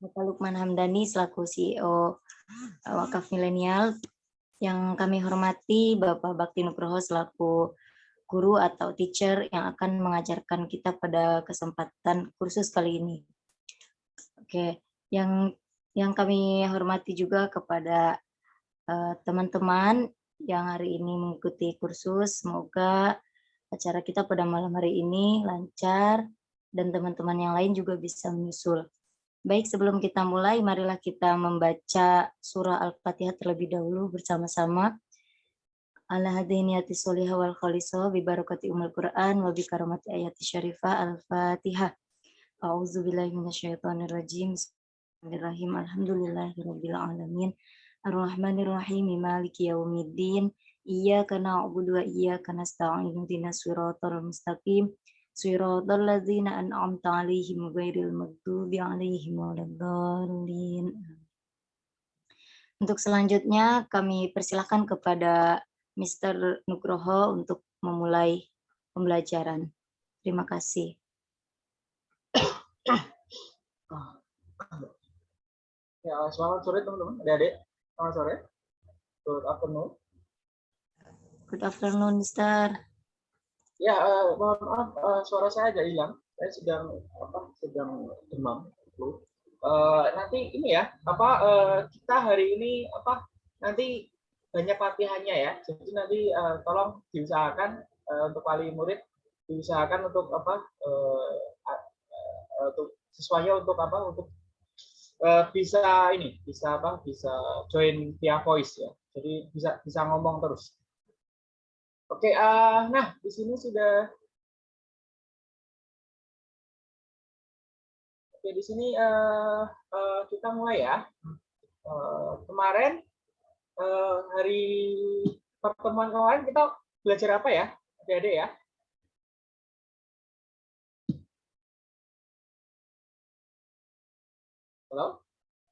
Bapak Lukman Hamdani selaku CEO uh, Wakaf Milenial. Yang kami hormati Bapak Bakti Nugroho selaku guru atau teacher yang akan mengajarkan kita pada kesempatan kursus kali ini. Oke, yang yang kami hormati juga kepada eh, teman-teman uh, yang hari ini mengikuti kursus. Semoga acara kita pada malam hari ini lancar dan teman-teman yang lain juga bisa menyusul. Baik, sebelum kita mulai, marilah kita membaca surah Al-Fatihah terlebih dahulu bersama-sama. Ala hadiniyati solihah wal khalisah bi barakati umul Quran wa bi karamati ayati syarifah Al-Fatihah. A'udzu billahi minasyaitonir rajim. Bismillahirrahmanirrahim. Alhamdulillahirabbil alamin. Ar-Rahmanir-Rahim. Maliki yaumiddin. Iyyaka na'budu wa iyyaka nasta'in. Ihdinas siratal mustaqim. Siratal ladzina an'amta 'alaihim ghairil maghdubi 'alaihim waladdallin. Untuk selanjutnya kami persilahkan kepada Mr. Nugroho untuk memulai pembelajaran. Terima kasih. Ya, selamat sore teman-teman, adik-adik. Selamat sore. Good afternoon. Good afternoon, Mister. Ya, uh, mohon maaf, uh, suara saya agak hilang. Saya sedang apa? Sedang demam. Uh, nanti ini ya, apa uh, kita hari ini apa? Nanti banyak latihannya ya. Jadi nanti uh, tolong diusahakan uh, untuk wali murid diusahakan untuk apa? Uh, untuk sesuai untuk apa? Untuk uh, bisa ini bisa apa bisa join via voice ya jadi bisa bisa ngomong terus oke uh, nah di sini sudah oke di sini uh, uh, kita mulai ya uh, kemarin uh, hari pertemuan kemarin kita belajar apa ya adik-adik ya Halo?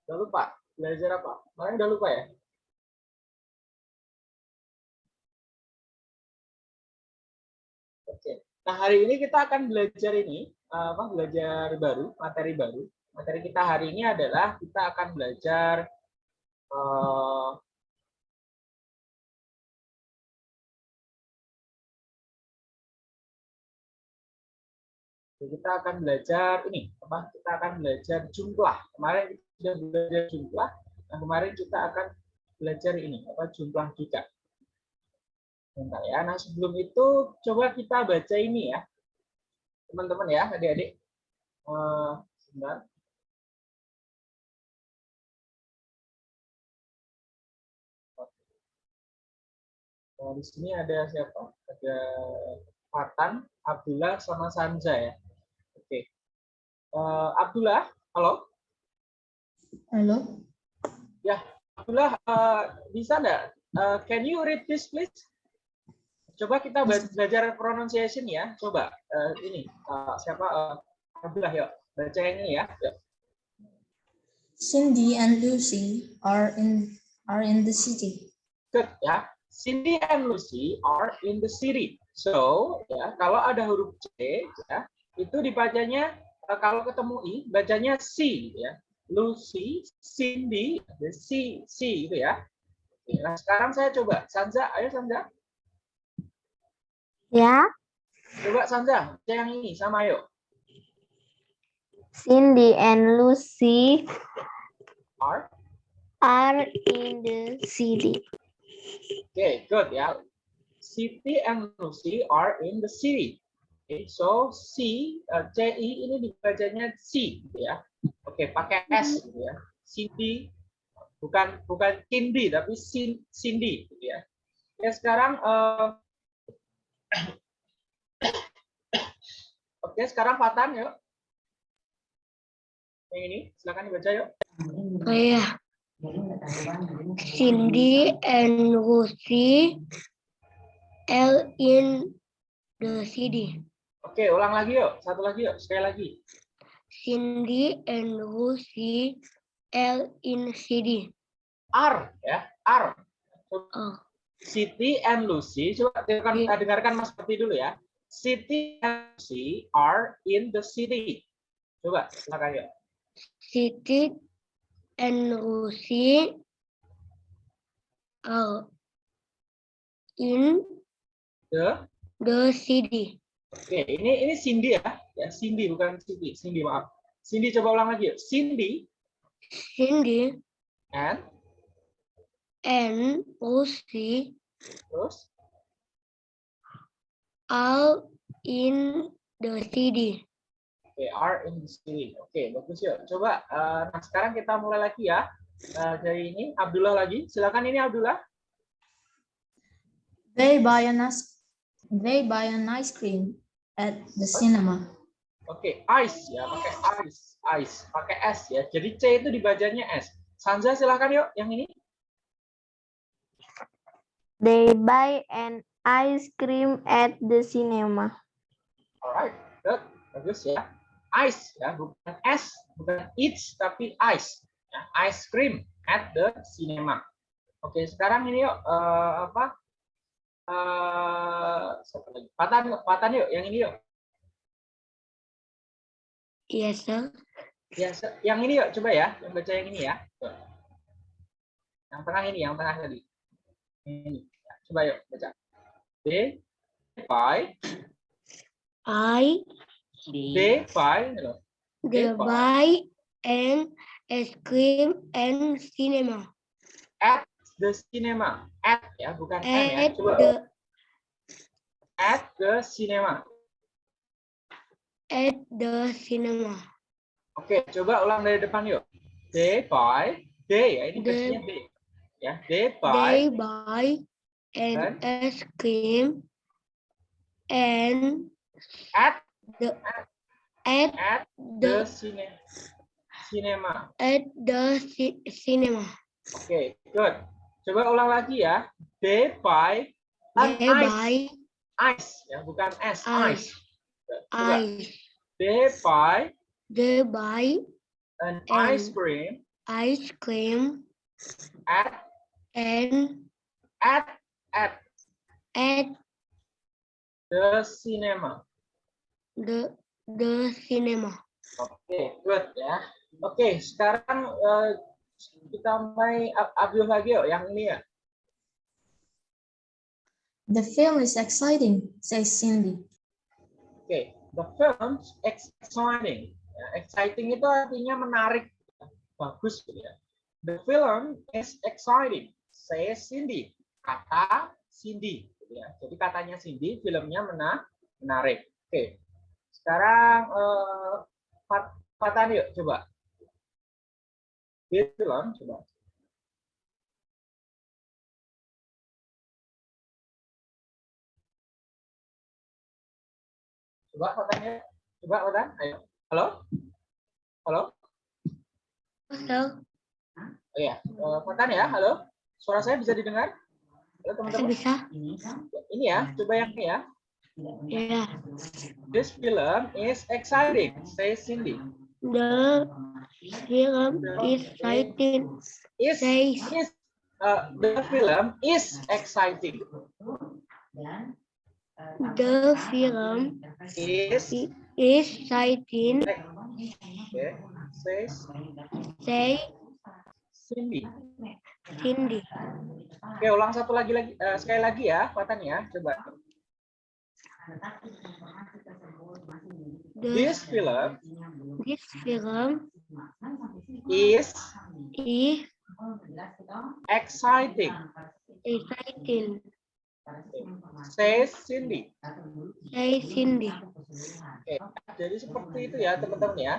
Udah lupa? Belajar apa? Kemarin udah lupa ya? Nah, hari ini kita akan belajar ini, apa belajar baru, materi baru. Materi kita hari ini adalah kita akan belajar uh, kita akan belajar ini apa kita akan belajar jumlah kemarin sudah belajar jumlah nah kemarin kita akan belajar ini apa jumlah juga Bentar ya nah sebelum itu coba kita baca ini ya teman-teman ya adik-adik uh, sebentar Nah, di sini ada siapa? Ada Fatan, Abdullah, sama Sanja ya. Uh, Abdullah, halo. Halo. Ya, Abdullah, uh, bisa nggak? Uh, can you read this, please? Coba kita belajar pronunciation ya. Coba uh, ini uh, siapa? Uh, Abdullah, yuk baca ini ya. Yuk. Cindy and Lucy are in are in the city. Good ya. Cindy and Lucy are in the city. So, ya, kalau ada huruf C, ya, itu dibacanya kalau ketemu i bacanya si ya. Lucy, Cindy, si si itu ya. Nah, sekarang saya coba Sanza, ayo Sanza. Ya. Coba Sanza, yang ini sama ayo. Cindy and Lucy are are in the city. Oke, okay, good ya. City and Lucy are in the city. Okay, so C, uh, CI ini dibacanya C, gitu ya. Oke, okay, pakai S, gitu ya. Cindy, bukan bukan Cindy, tapi Cindy, gitu ya. Ya sekarang, uh, oke, sekarang Fatan, yuk. Yang ini, silakan dibaca yuk. Oh iya. Cindy and Lucy L in the city. Oke, ulang lagi yuk. Satu lagi yuk. Sekali lagi. Cindy and Lucy L in CD. R ya, R. Oh. Siti and Lucy. Coba dengarkan, yeah. dengarkan Mas seperti dulu ya. Siti and Lucy are in the city. Coba silakan yuk. city and Lucy are in The the city. Oke, ini ini Cindy ya. Ya, Cindy bukan Cindy. Cindy, maaf. Cindy coba ulang lagi yuk. Cindy Cindy and and Lucy terus are in the city. Oke, are in the city. Oke, bagus yuk. Coba eh, nah sekarang kita mulai lagi ya. Eh, dari ini Abdullah lagi. Silakan ini Abdullah. They buy an ice, they buy an ice cream at the cinema. Oke, ice ya, pakai ice, ice, pakai s ya. Jadi C itu dibacanya S. Sanza silakan yuk yang ini. They buy an ice cream at the cinema. Alright, good. Bagus ya. Ice ya, bukan S, bukan eats tapi ice. Ya, ice cream at the cinema. Oke, sekarang ini yuk eh, apa? Eh, siapa lagi? Patan, Patan yuk, yang ini yuk. Yes, sir. Ya, yang ini yuk, coba ya, yang baca yang ini ya. Tuh. Yang tengah ini, yang tengah tadi. Ini. Ya, coba yuk baca. They buy, I loh. the buy. buy and ice cream and cinema. at the cinema. At ya, bukan M ya. At Coba the at the cinema. at the cinema. Oke, coba ulang dari depan yuk. They buy, they ya, ini versinya they. Ya, they They buy buy an ice cream and at the at at the the cine, cinema. at the ci- cinema. Oke, good. Coba ulang lagi ya. They buy an They ice, buy ice ya, bukan S, ice. ice, Coba. ice. They buy They buy an And- ice cream ice cream at and at at at the cinema. the the cinema. Oke, good ya. Oke, sekarang eh, kita mulai Ab- Abdul lagi yuk, yang ini ya. The film is exciting, says Cindy. Oke, the film is exciting. Ya, exciting itu artinya menarik, bagus gitu ya. The film is exciting, says Cindy. Kata Cindy. gitu ya. Jadi katanya Cindy, filmnya mena menarik. Oke, sekarang eh, Fat- Fatan yuk, coba. Film, coba. Coba Fatan ya. Coba Fatan, ayo. Halo? Halo? So, Oh iya, Eh, Fatan ya, halo? Suara saya bisa didengar? Halo teman-teman. bisa. Ini ya, coba yang ini ya. Yeah. This film is exciting, says Cindy. The film is exciting. Is, Says is, uh, the film is exciting. the film Is, is exciting. okay, says Say Cindy. Cindy. Oke, ulang satu lagi lagi eh, sekali lagi ya, Fatan ya, coba. This film this film is is exciting, exciting. says Cindy. Say Cindy. Oke, jadi seperti itu ya teman-teman ya.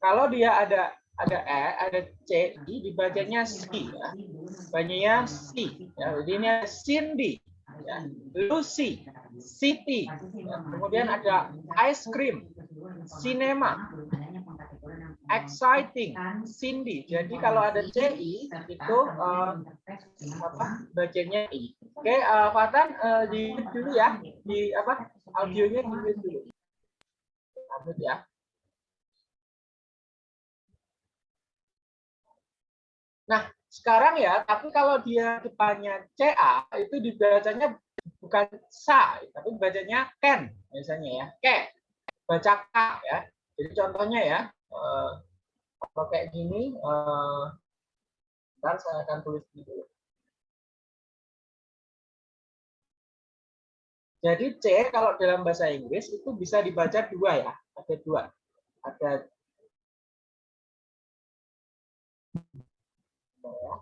Kalau dia ada ada e, ada c, i dibacanya si ya. Bacanya si. Ya, jadi ini Cindy, ya. Lucy, City. ya. Kemudian ada ice cream, cinema, exciting, Cindy. Jadi kalau ada c, i itu eh, apa? Bacanya i. Oke, eh, Fatan eh, di dulu ya. Di apa? Audionya di dulu. Mute ya. Nah, sekarang ya, tapi kalau dia depannya CA itu dibacanya bukan sa, tapi bacanya ken misalnya ya, ke. Baca K ya. Jadi contohnya ya, eh, Kalau kayak gini, eh, ntar saya akan tulis dulu. Jadi C kalau dalam bahasa Inggris itu bisa dibaca dua ya, ada dua. Ada Oke,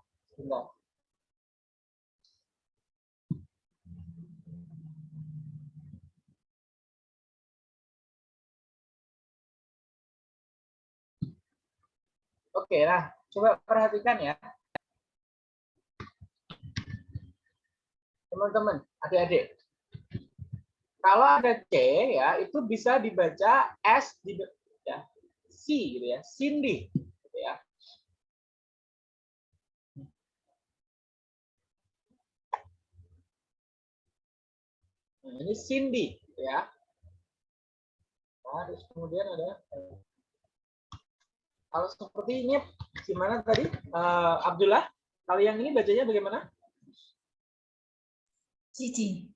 nah coba perhatikan ya. Teman-teman, adik-adik. Kalau ada C ya, itu bisa dibaca S di ya, C gitu ya, Cindy gitu ya. Nah, ini Cindy gitu ya. Nah, terus kemudian ada kalau seperti ini gimana tadi Eh, Abdullah? Kalau yang ini bacanya bagaimana? City.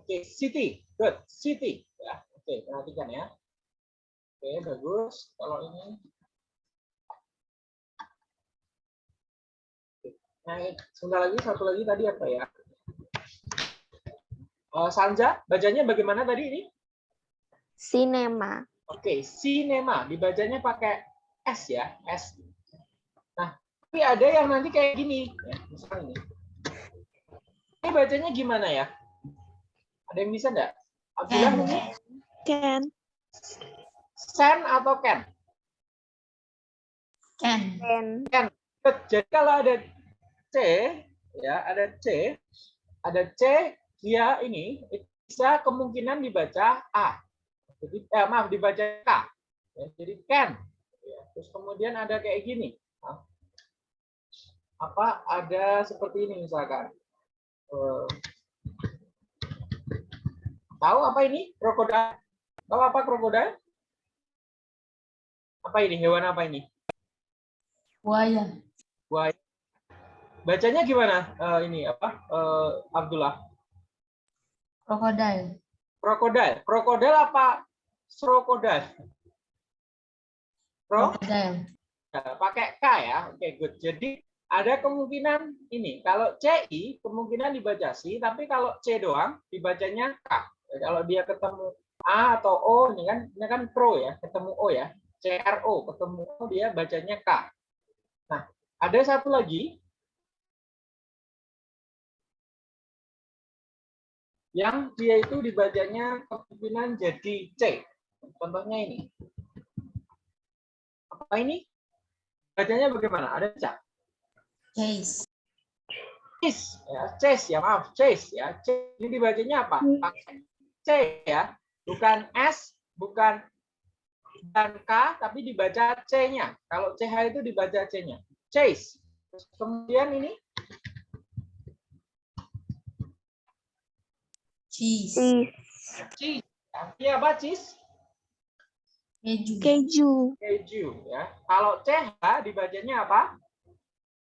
Oke, city. Good. City. Ya, oke, perhatikan ya. Oke, bagus. Kalau ini Nah, sebentar lagi satu lagi tadi apa ya? Eh, Sanja, bacanya bagaimana tadi ini? Cinema. Oke, cinema dibacanya pakai S ya, S. Nah, tapi ada yang nanti kayak gini, ya, misalnya ini. Ini bacanya gimana ya? Ada yang bisa enggak? Abdullah Ken. mungkin? Can. Sen atau Ken? Can. Can. Jadi kalau ada C, ya ada C, ada C, dia ini bisa kemungkinan dibaca A. Jadi, eh, maaf, dibaca K. Ya, jadi can. Ya, terus kemudian ada kayak gini. Apa ada seperti ini misalkan. Eh, tahu apa ini? Krokodil. Tahu apa krokodil? Apa ini? Hewan apa ini? Buaya. Buaya. Bacanya gimana? Eh, ini apa? Eh, Abdullah. Crocodile. Krokodil. Krokodil apa? Krokodil. Pro? Crocodile. Nah, pakai K ya. Oke, good. Jadi ada kemungkinan ini. Kalau CI kemungkinan dibaca C, tapi kalau C doang dibacanya K. Ya, Kalau dia ketemu A atau O ini kan ini kan pro ya, ketemu O ya. CRO ketemu O dia bacanya K. Nah, ada satu lagi yang dia itu dibacanya kemungkinan jadi C. Contohnya ini. Apa ini? Bacanya bagaimana? Ada cak? Chase. Chase, ya, chase ya, maaf, chase ya. Chase ini dibacanya apa? Pakai C ya, bukan S, bukan dan K, tapi dibaca C-nya. Kalau CH itu dibaca C-nya. Chase. Kemudian ini Cheese. Cheese. cheese. Artinya apa cheese? Keju. Keju. Keju ya. Kalau CH dibacanya apa?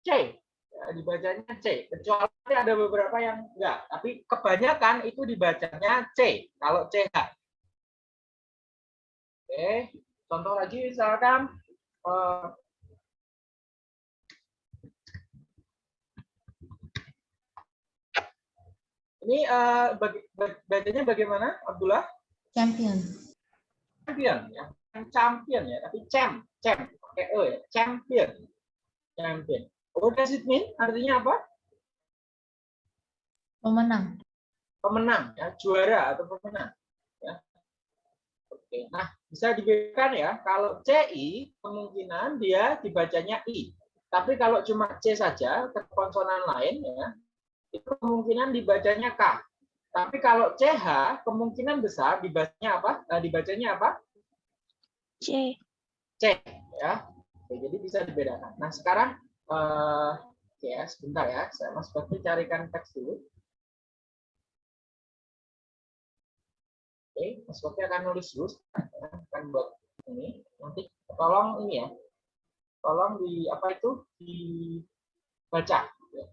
C. Ya, dibacanya C. Kecuali ada beberapa yang enggak, tapi kebanyakan itu dibacanya C. Kalau CH. Oke, contoh lagi misalkan eh, ini eh, bagi- ba- bacanya bagaimana, Abdullah? Champion. Champion ya, champion ya, tapi champ, champ, pakai e ya, champion, champion. What does it mean? Artinya apa? Pemenang. Pemenang ya, juara atau pemenang. Ya. Oke, nah bisa dibedakan ya. Kalau CI kemungkinan dia dibacanya I. Tapi kalau cuma C saja, ke konsonan lain ya, itu kemungkinan dibacanya K. Tapi kalau CH kemungkinan besar dibacanya apa? Eh, dibacanya apa? C. C ya. Oke, jadi bisa dibedakan. Nah, sekarang eh ya, sebentar ya. Saya Mas Bakti carikan teks dulu. Oke, Mas Bakti akan nulis dulu akan buat ini. Nanti tolong ini ya. Tolong di apa itu dibaca ya.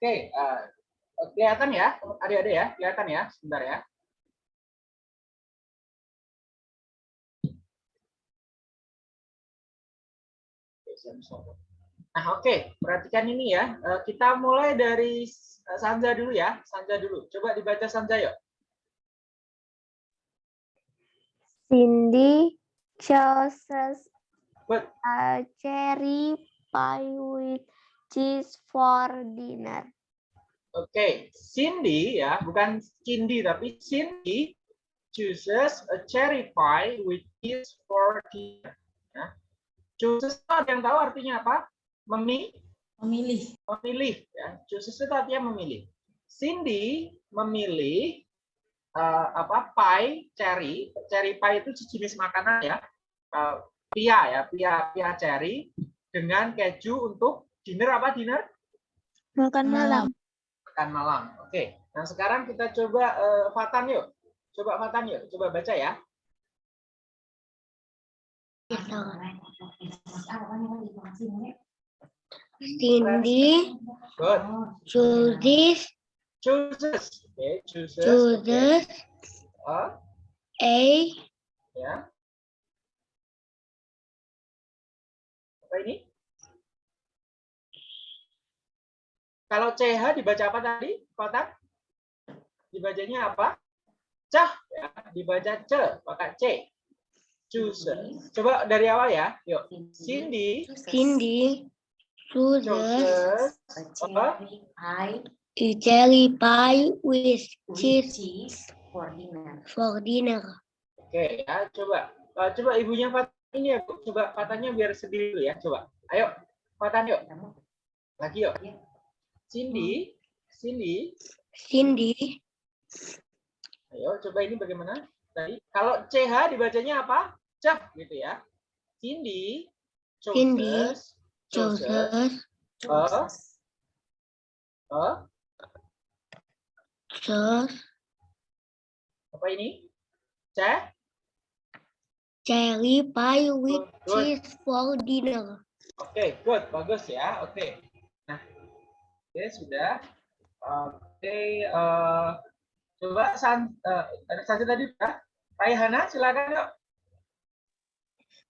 Oke, eh, kelihatan ya, adik-adik ya, kelihatan ya, sebentar ya. Nah, oke, perhatikan ini ya. Eh, Kita mulai dari Sanja dulu ya, Sanja dulu. Coba dibaca Sanja yuk. Cindy chooses But a cherry pie with cheese for dinner. Oke, Cindy ya, bukan Cindy tapi Cindy chooses a cherry pie with cheese for dinner. Ya. Chooses itu ada yang tahu artinya apa? Memilih, Memilih. memilih. Ya. Chooses itu artinya memilih. Cindy memilih eh, apa? Pie cherry. Cherry pie itu jenis makanan ya. Eh, pia ya, pia pia cherry dengan keju untuk dinner apa dinner? Makan malam. makan malam. Oke. Nah, sekarang kita coba eh, Fatan yuk. Coba Fatan yuk, coba baca ya. Cindy Good. chooses Chooses. Oke, chooses. chooses Oke. Ah, a ya. Apa ini? Kalau CH dibaca apa tadi, Fatan? Dibacanya apa? Cah, ya. Dibaca C, pakai C. Chooses. Coba dari awal ya. Yuk. Cindy Cindy chooses? Pie a cherry pie with cheese for dinner. for dinner. Oke ya, coba Eh, coba ibunya Fatan ini ya, Bu. coba Fatannya biar sedih dulu ya, coba. Ayo, Fatan yuk. Lagi yuk. Cindy, Cindy, Cindy ayo coba ini bagaimana? Tadi kalau CH dibacanya apa? Cah gitu ya. Cindy, Cindy chooses, chooses, chooses a, chooses apa ini? C, cherry pie with Good, good. cheese for dinner. Oke, good, bagus ya. Oke. Nah, oke sudah. Oke, eh, coba san, eh, ada saja tadi ya. Raihana, silakan yuk.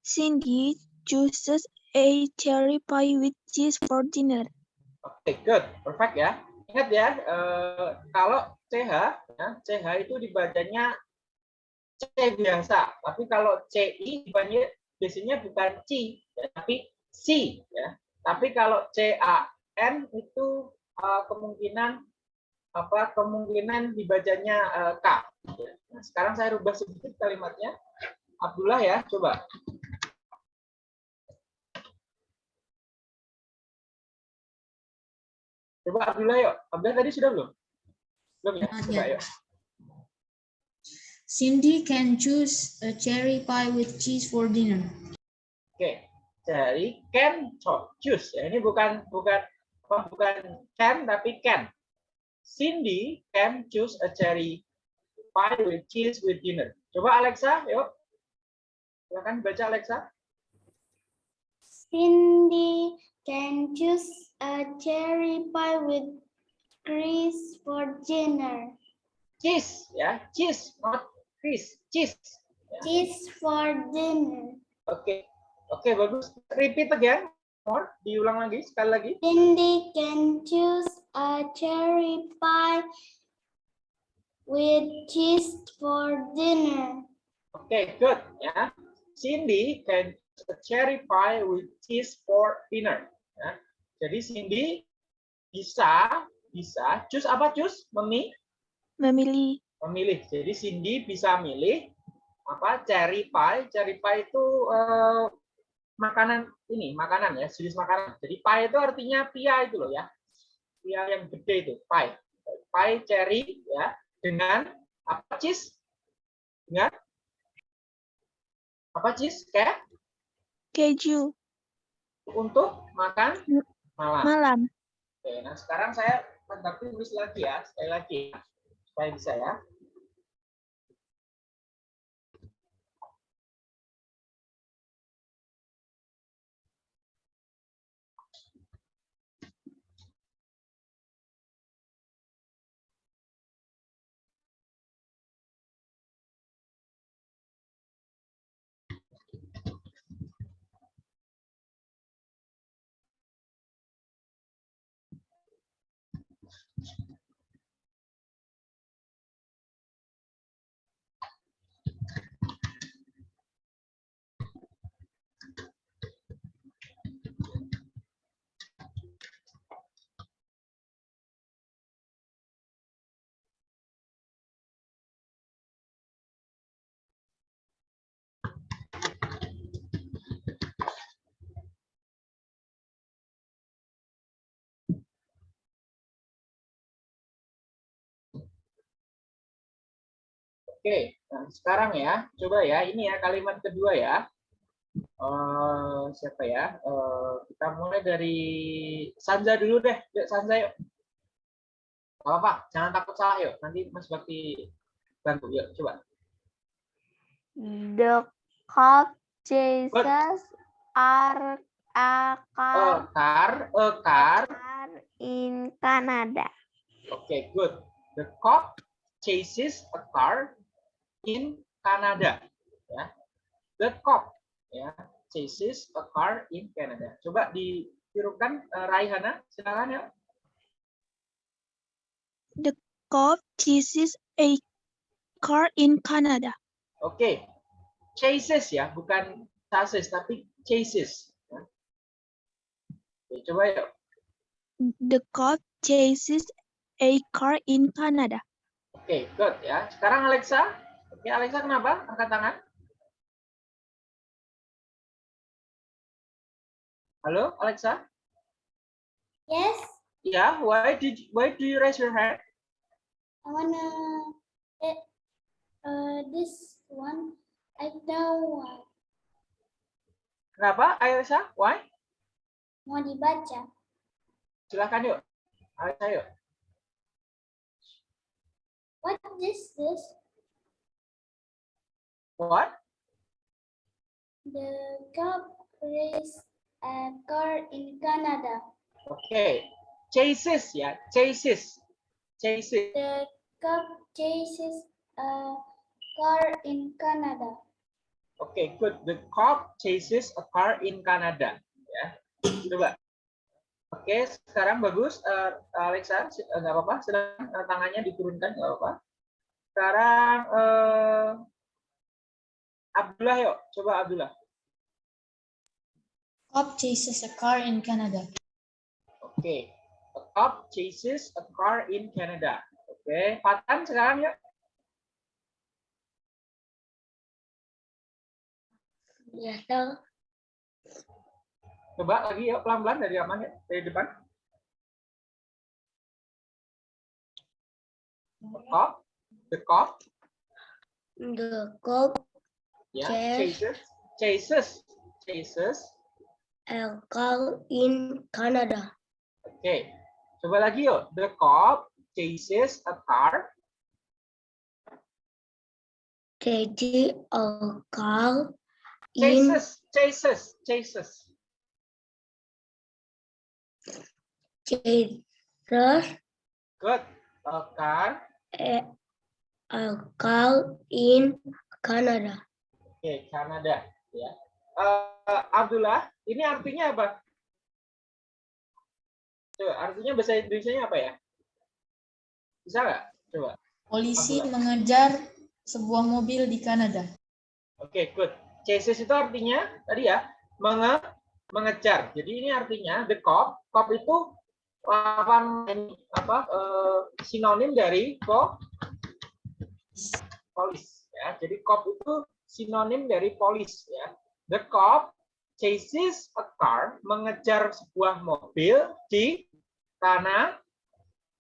Cindy chooses a cherry pie with cheese for dinner. Oke, good, perfect ya. Ingat ya, eh, kalau CH, ya, CH itu dibacanya C biasa, tapi kalau CI dibacanya biasanya bukan C, ya, tapi C, ya. Tapi kalau CAN itu eh, kemungkinan apa kemungkinan dibacanya eh, K. ya. Nah, sekarang saya rubah sedikit kalimatnya. Abdullah ya, coba. Coba Abdullah yuk. Abdullah tadi sudah belum? Belum ya? Coba yet. yuk. Cindy can choose a cherry pie with cheese for dinner. Oke. Jadi can cho- choose. Ya, ini bukan bukan apa, bukan can tapi can. Cindy can choose a cherry pie with cheese with dinner. Coba Alexa, yuk. Silakan baca Alexa. Cindy can choose a cherry pie with cheese for dinner. Cheese, ya, cheese, not cheese, cheese. Cheese for dinner. Oke, oke bagus. Repeat again, more. Diulang lagi, sekali lagi. Cindy can choose a cherry pie with cheese for dinner. Oke, good ya. Cindy can choose a cherry pie with cheese for dinner. Ya. Jadi Cindy bisa bisa choose apa choose? Memi Memilih memilih. Jadi Cindy bisa milih apa cherry pie. Cherry pie itu eh, makanan ini, makanan ya, jenis makanan. Jadi pie itu artinya pia itu loh ya. Pia yang gede itu, pie. Pie cherry ya dengan apa cheese? Dengan apa cheese? Kayak keju untuk makan malam. malam. Oke, nah sekarang saya bentar tulis lagi ya, sekali lagi ya, supaya bisa ya. Oke, nah sekarang ya, coba ya, ini ya kalimat kedua ya. Eh, siapa ya? Eh, kita mulai dari Sanza dulu deh. Yuk, Sanza yuk. Gak apa-apa, jangan takut salah yuk. Nanti Mas Bakti bantu. Yuk, coba. The cop chases are a A car, car, a car. car in Canada. Oke, good. The cop chases a car in Canada. Ya. The cop ya chases a car in Canada. Coba ditirukan eh, Raihana, silakan ya. Cop chases a car in Canada. Oke. Chases ya, bukan chases tapi chases. Ya. Oke, coba yuk. The cop chases a car in Canada. Oke, good ya. Sekarang Alexa. Oke, Alexa kenapa? Angkat tangan. Halo, Alexa? Yes, Yeah, why did why do you raise your hand? I wanna uh this one. I know why. Kenapa, Alexa? Why? mau dibaca. Silakan yuk. Alexa yuk. What is this? What? The cop race a car in Canada. Oke. Chases ya, chases. Chases. The cop chases a car in Canada. Oke, good. The cop chases a car in Canada. Ya. Coba. Oke, sekarang bagus. Eh, Alexa, eh, nggak apa-apa. Sedang tangannya diturunkan, nggak apa-apa. Sekarang eh, Abdullah yuk. Coba Abdullah. Cop chases a car in Canada. Oke. A cop chases a car in Canada. Oke. Fatan sekarang yuk. Ya, tahu. Coba lagi yuk pelan-pelan dari aman ya, dari depan. The cop, the cop, The cop ya, Chase. chases, chases, chases. a car in Canada. Oke, coba lagi yuk. The cop chases a car. Jadi a car in Chases, chases, chases. Jesus Good. A car. a, a car in Canada. Oke, Kanada. Ya. Eh, Abdullah, ini artinya apa? Coba, artinya bahasa Indonesia apa ya? Bisa nggak? Coba. Polisi mengejar sebuah mobil di Kanada. Oke, good. Chases itu artinya tadi ya menge mengejar. Jadi ini artinya the cop. Cop itu lawan ini apa eh, sinonim dari po polis ya. Jadi cop itu sinonim dari polis ya. The cop chases a car mengejar sebuah mobil di tanah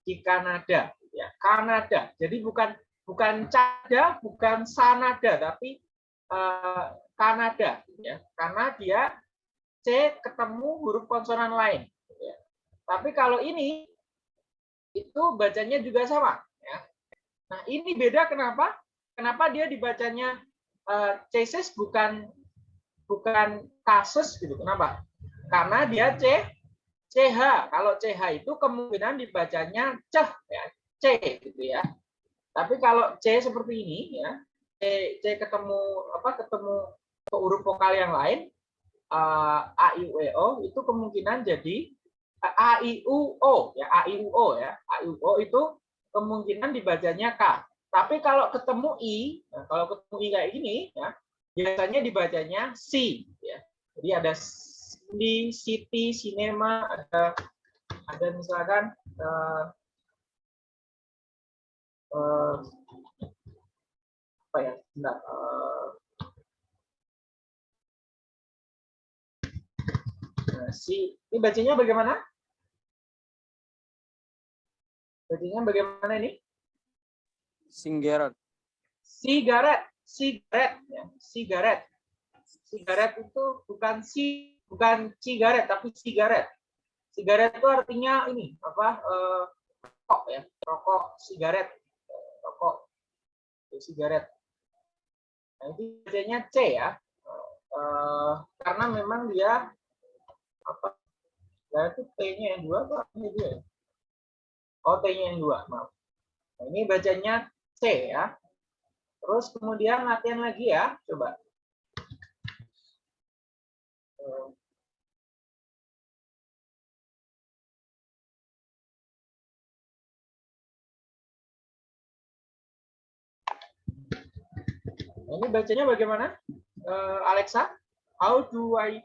di Kanada ya. Kanada. Jadi bukan bukan Canada, bukan Sanada, tapi eh, Kanada ya karena dia C ketemu huruf konsonan lain ya. tapi kalau ini itu bacanya juga sama ya nah ini beda kenapa kenapa dia dibacanya eh, chases bukan bukan kasus gitu. Kenapa? Karena dia C CH kalau CH itu kemungkinan dibacanya ceh ya C gitu ya. Tapi kalau C seperti ini ya C, C ketemu apa ketemu huruf vokal yang lain eh, a i u e o itu kemungkinan jadi eh, a i u o ya a i u o ya. A i u o itu kemungkinan dibacanya k tapi kalau ketemu i nah, kalau ketemu i kayak gini ya biasanya dibacanya si ya jadi ada di city cinema ada ada misalkan eh, eh, apa ya Nah, si ini bacanya bagaimana? Bacanya bagaimana ini? Singular. Sigaret, sigaret, ya, sigaret. Sigaret itu bukan si, bukan cigaret, tapi sigaret. Sigaret itu artinya ini apa? eh, rokok ya, rokok, sigaret, rokok, itu sigaret. Nah, itu bacanya C ya, Eh, karena memang dia apa? Nah, itu T-nya yang dua apa ini dia? Oh, T-nya yang dua, maaf. Nah, ini bacanya C ya. Terus kemudian latihan lagi ya, coba. Ini bacanya bagaimana? Eh, Alexa, how do I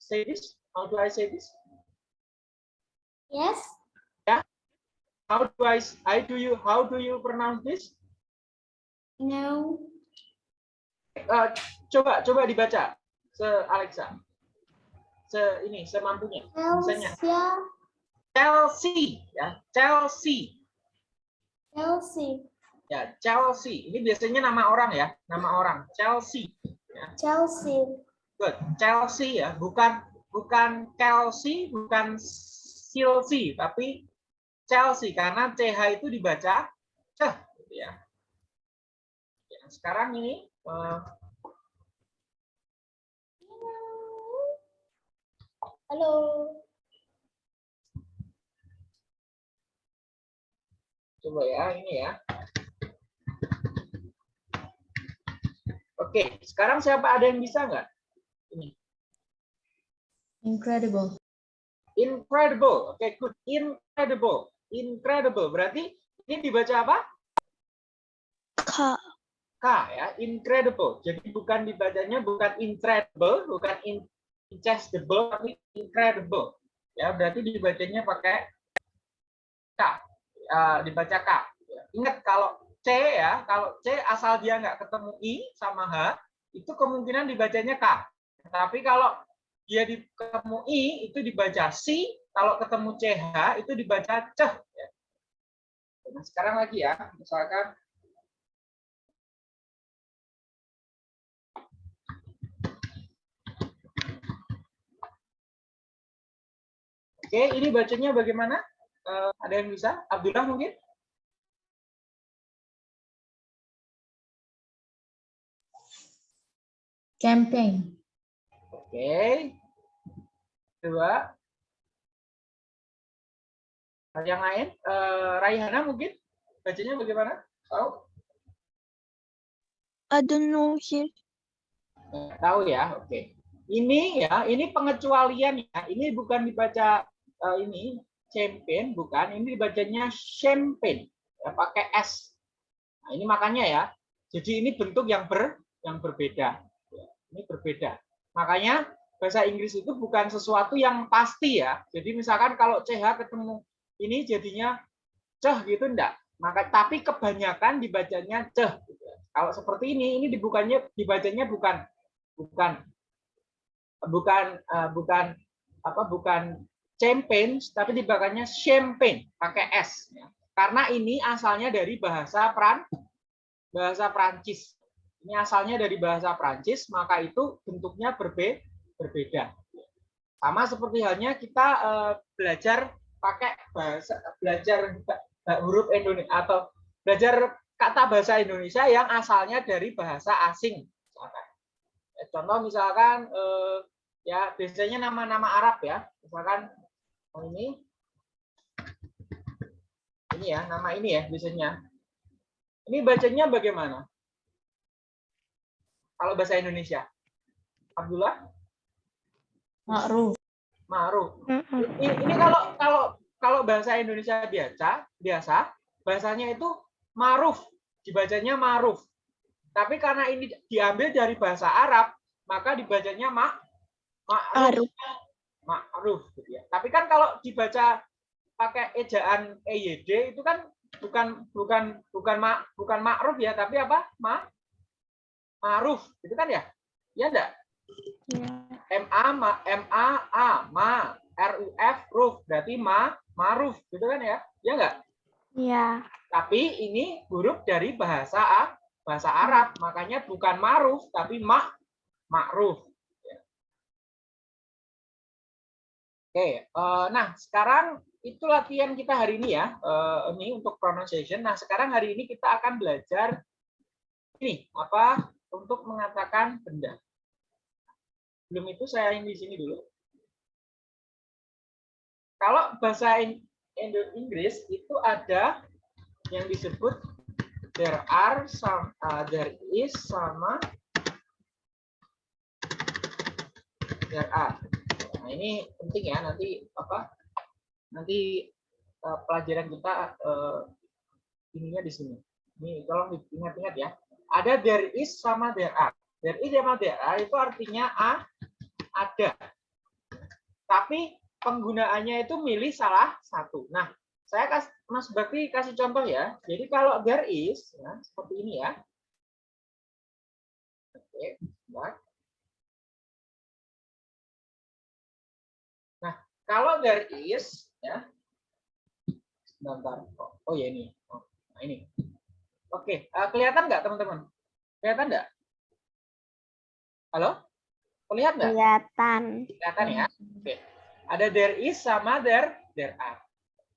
say this? How do I say this? Yes. How do I, I do you, how do you pronounce this? No. Eh, coba, coba dibaca, se Alexa. Se ini, semampunya. Misalnya. Chelsea, ya, Chelsea, Chelsea. ya, Chelsea. Ini biasanya nama orang ya, nama orang, Chelsea. Chelsea. Good, Chelsea ya, bukan bukan Chelsea, bukan Chelsea, tapi Chelsea karena CH itu dibaca ceh, gitu ya. Ya, sekarang ini eh, Halo. coba ya, ini ya. Oke, sekarang siapa ada yang bisa nggak? Ini Incredible. incredible. Oke, good. Incredible. Incredible. Berarti ini dibaca apa? K. K ya, incredible. Jadi bukan dibacanya bukan incredible, bukan in- ingestible, tapi incredible. Ya, berarti dibacanya pakai K. Eh, dibaca K. Ya, Ingat kalau C ya, kalau C asal dia nggak ketemu I sama H, itu kemungkinan dibacanya K. Tapi kalau dia di- ketemu I, itu dibaca C, kalau ketemu CH, itu dibaca CH. ya. Nah, sekarang lagi ya, misalkan Oke, ini bacanya bagaimana? Eh, ada yang bisa? Abdullah mungkin? Campaign. Oke. Dua. Yang lain? Eh, Raihana mungkin? Bacanya bagaimana? Tahu? I don't know here. Tahu ya? Oke. Ini ya, ini pengecualian ya. Ini bukan dibaca eh, ini champagne, bukan. Ini dibacanya champagne. Ya, pakai S. Nah, ini makanya ya. Jadi ini bentuk yang ber yang berbeda. Ya, Ini berbeda. Makanya bahasa Inggris itu bukan sesuatu yang pasti ya. Jadi misalkan kalau CH ketemu ini jadinya ceh gitu enggak. Maka tapi kebanyakan dibacanya ceh. gitu. Kalau seperti ini, ini dibukanya dibacanya bukan bukan bukan eh, bukan apa bukan champagne tapi dibacanya champagne pakai s ya. karena ini asalnya dari bahasa Pran bahasa Prancis ini asalnya dari bahasa Prancis maka itu bentuknya berbe berbeda. Sama seperti halnya kita eh, belajar pakai bahasa belajar huruf Indonesia atau belajar kata bahasa Indonesia yang asalnya dari bahasa asing. Ya, contoh misalkan eh, ya biasanya nama-nama Arab ya. Misalkan oh ini. Ini ya nama ini ya biasanya. Ini bacanya bagaimana kalau bahasa Indonesia. Abdullah? Ma'ruf. Ma'ruf. Ini, ini kalau kalau kalau bahasa Indonesia biasa biasa bahasanya itu maruf. Dibacanya maruf. Tapi karena ini diambil dari bahasa Arab maka dibacanya mak ma'ruf. Aruf. ma'ruf gitu ya. Tapi kan kalau dibaca pakai ejaan EYD itu kan bukan bukan bukan ma, bukan ma'ruf ya tapi apa? Ma ma'ruf itu kan ya ya enggak Ya. M A ma M A A ma R U F ruf berarti ma maruf gitu kan ya ya enggak Ya. tapi ini huruf dari bahasa A- bahasa Arab, makanya bukan ma'ruf tapi mak ma'ruf. Ya. Oke, eh, nah sekarang itu latihan kita hari ini ya. Eh, ini untuk pronunciation. Nah, sekarang hari ini kita akan belajar ini apa untuk mengatakan benda. Belum itu saya yang di sini dulu. Kalau bahasa In- Indo- Inggris itu ada yang disebut there are some uh, there is sama there are. Nah, ini penting ya nanti apa? Nanti uh, pelajaran kita uh, ininya di sini. Ini tolong diingat-ingat ya. Ada there is sama there are. There is sama there are itu artinya a ada. Tapi penggunaannya itu milih salah satu. Nah, saya kasih Mas Bakti kasih contoh ya. Jadi kalau there is ya, seperti ini ya. Oke, sebentar. Nah, kalau there is ya. Sebentar. Oh, oh ya ini. Oh, nah ini. Oke, eh, kelihatan nggak teman-teman? Kelihatan nggak? Halo? Kelihatan nggak? Kelihatan. Kelihatan ya? Oke. Ada there is sama there there are.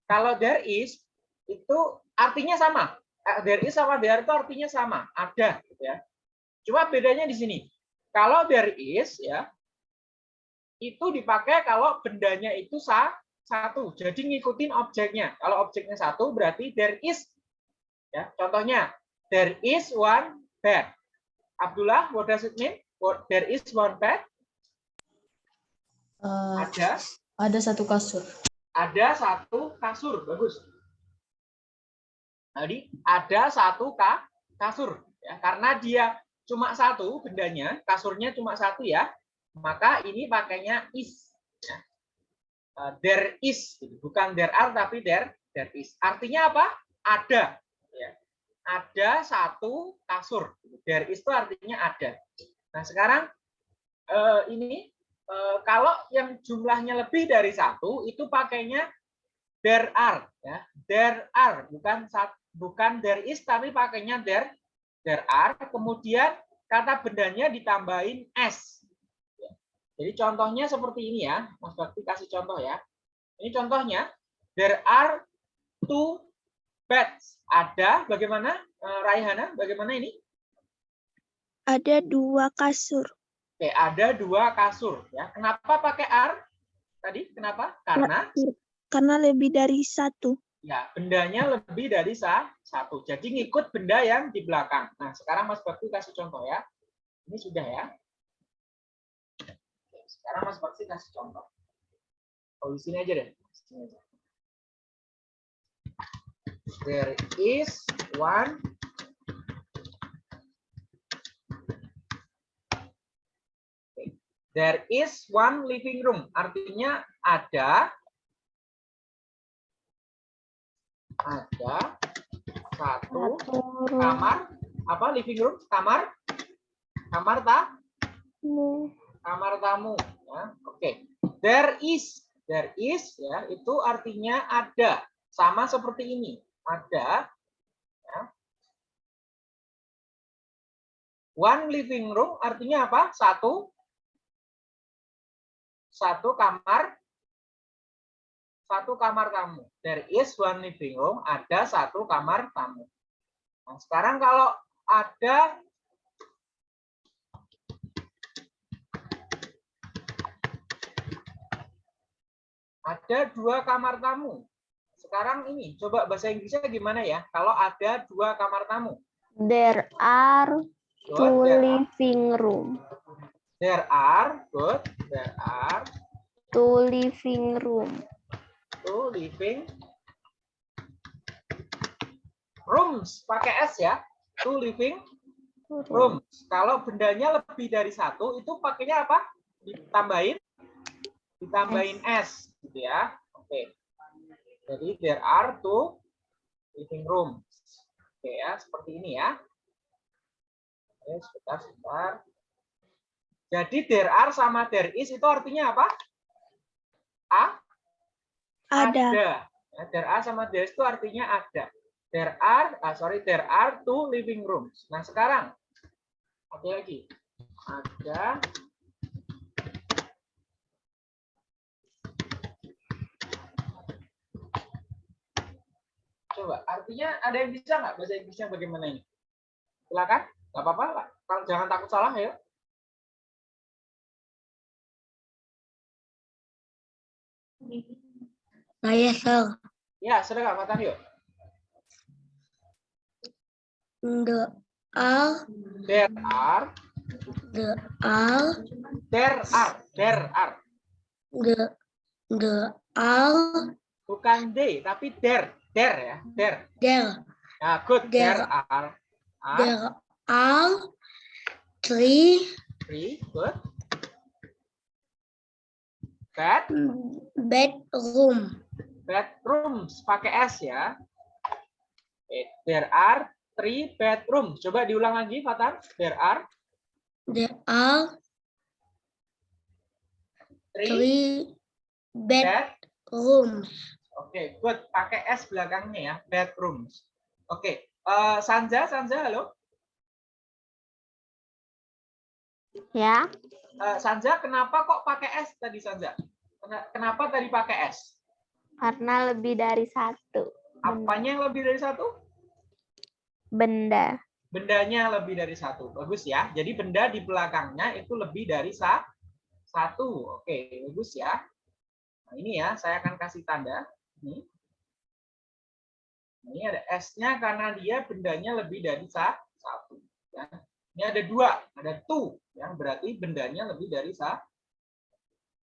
Kalau there is itu artinya sama. Eh, There is sama there itu artinya sama, ada gitu ya. Cuma bedanya di sini. Kalau there is ya itu dipakai kalau bendanya itu sa satu. Jadi ngikutin objeknya. Kalau objeknya satu berarti there is ya. Contohnya there is one bed. Abdullah, what does it mean? What, there is one bed. Uh, Ada ada satu kasur. ada satu kasur bagus jadi ada satu ka kasur ya karena dia cuma satu bendanya kasurnya cuma satu ya maka ini pakainya is ya. Uh, there is bukan there are tapi there there is artinya apa ada ada satu kasur. There is itu artinya ada. Nah sekarang eh, ini Eh, kalau yang jumlahnya lebih dari satu itu pakainya there are ya. There are bukan bukan there is tapi pakainya there there are. Kemudian kata bendanya ditambahin s. Jadi contohnya seperti ini ya. Mas Bakti kasih contoh ya. Ini contohnya. There are two beds ada bagaimana eh, Raihana bagaimana ini Ada dua kasur. Oke, ada dua kasur ya. Kenapa pakai are? Tadi kenapa? Karena Karena lebih dari satu. ya bendanya lebih dari sa- satu. Jadi ngikut benda yang di belakang. Nah, sekarang Mas Bakti kasih contoh ya. Ini sudah ya. Oke, Sekarang Mas Bakti kasih contoh. Oh, di sini aja deh. Di sini aja. There is one There is one living room. Artinya ada ada satu kamar. apa living room? Kamar? Kamar tak kamar tamu ya. Oke. There is. There is ya itu artinya ada. Sama seperti ini ada ya. one living room artinya apa satu satu kamar satu kamar tamu. There is one living room, ada satu kamar tamu. Nah, sekarang kalau ada ada dua kamar tamu. Sekarang ini coba bahasa Inggrisnya gimana ya? Kalau ada dua kamar tamu. There are Good, two there are- living room. There are, good. There are Two living room. two living rooms. Pakai S ya. Two living rooms. Kalau bendanya lebih dari satu, itu pakainya apa? Ditambahin, ditambahin S, gitu ya. Oke. Jadi there are two living rooms. Oke ya, seperti ini ya. Oke, sebentar, sebentar. Jadi there are sama there is itu artinya apa? A? Ada. Ya, there are sama there is itu artinya ada. There are, ah, sorry, there are two living rooms. Nah sekarang, apa lagi? Ada Coba, artinya ada yang bisa nggak bahasa Inggrisnya bagaimana ini? Silakan, nggak apa-apa, Kalau jangan takut salah ya. Saya sir. Ya, sudah nggak Matan yuk. The are There are, the are there are, there are. the the are Bukan they, tapi there, there ya, there. there Nah, good, there There. are. are there are three three, good. Bed, bedroom. bedrooms, pakai S ya. There are three bedrooms. Coba diulang lagi, Fatan. There are There are three three bed. Oke, good. Pakai S belakangnya ya, bedrooms. Oke, eh, Sanja, Sanja, halo. Ya, Eh, Sanja, kenapa kok pakai S tadi Sanja? Kena- Kenapa tadi pakai S? karena lebih dari satu Apanya yang lebih dari satu? benda. Bendanya lebih dari satu. Bagus ya. Jadi benda di belakangnya itu lebih dari sa satu. Oke, bagus ya. Nah, ini ya, saya akan kasih tanda. Ini. Ini ada S-nya karena dia bendanya lebih dari sa satu. Ya. Ini ada dua, ada two, yang berarti bendanya lebih dari sa.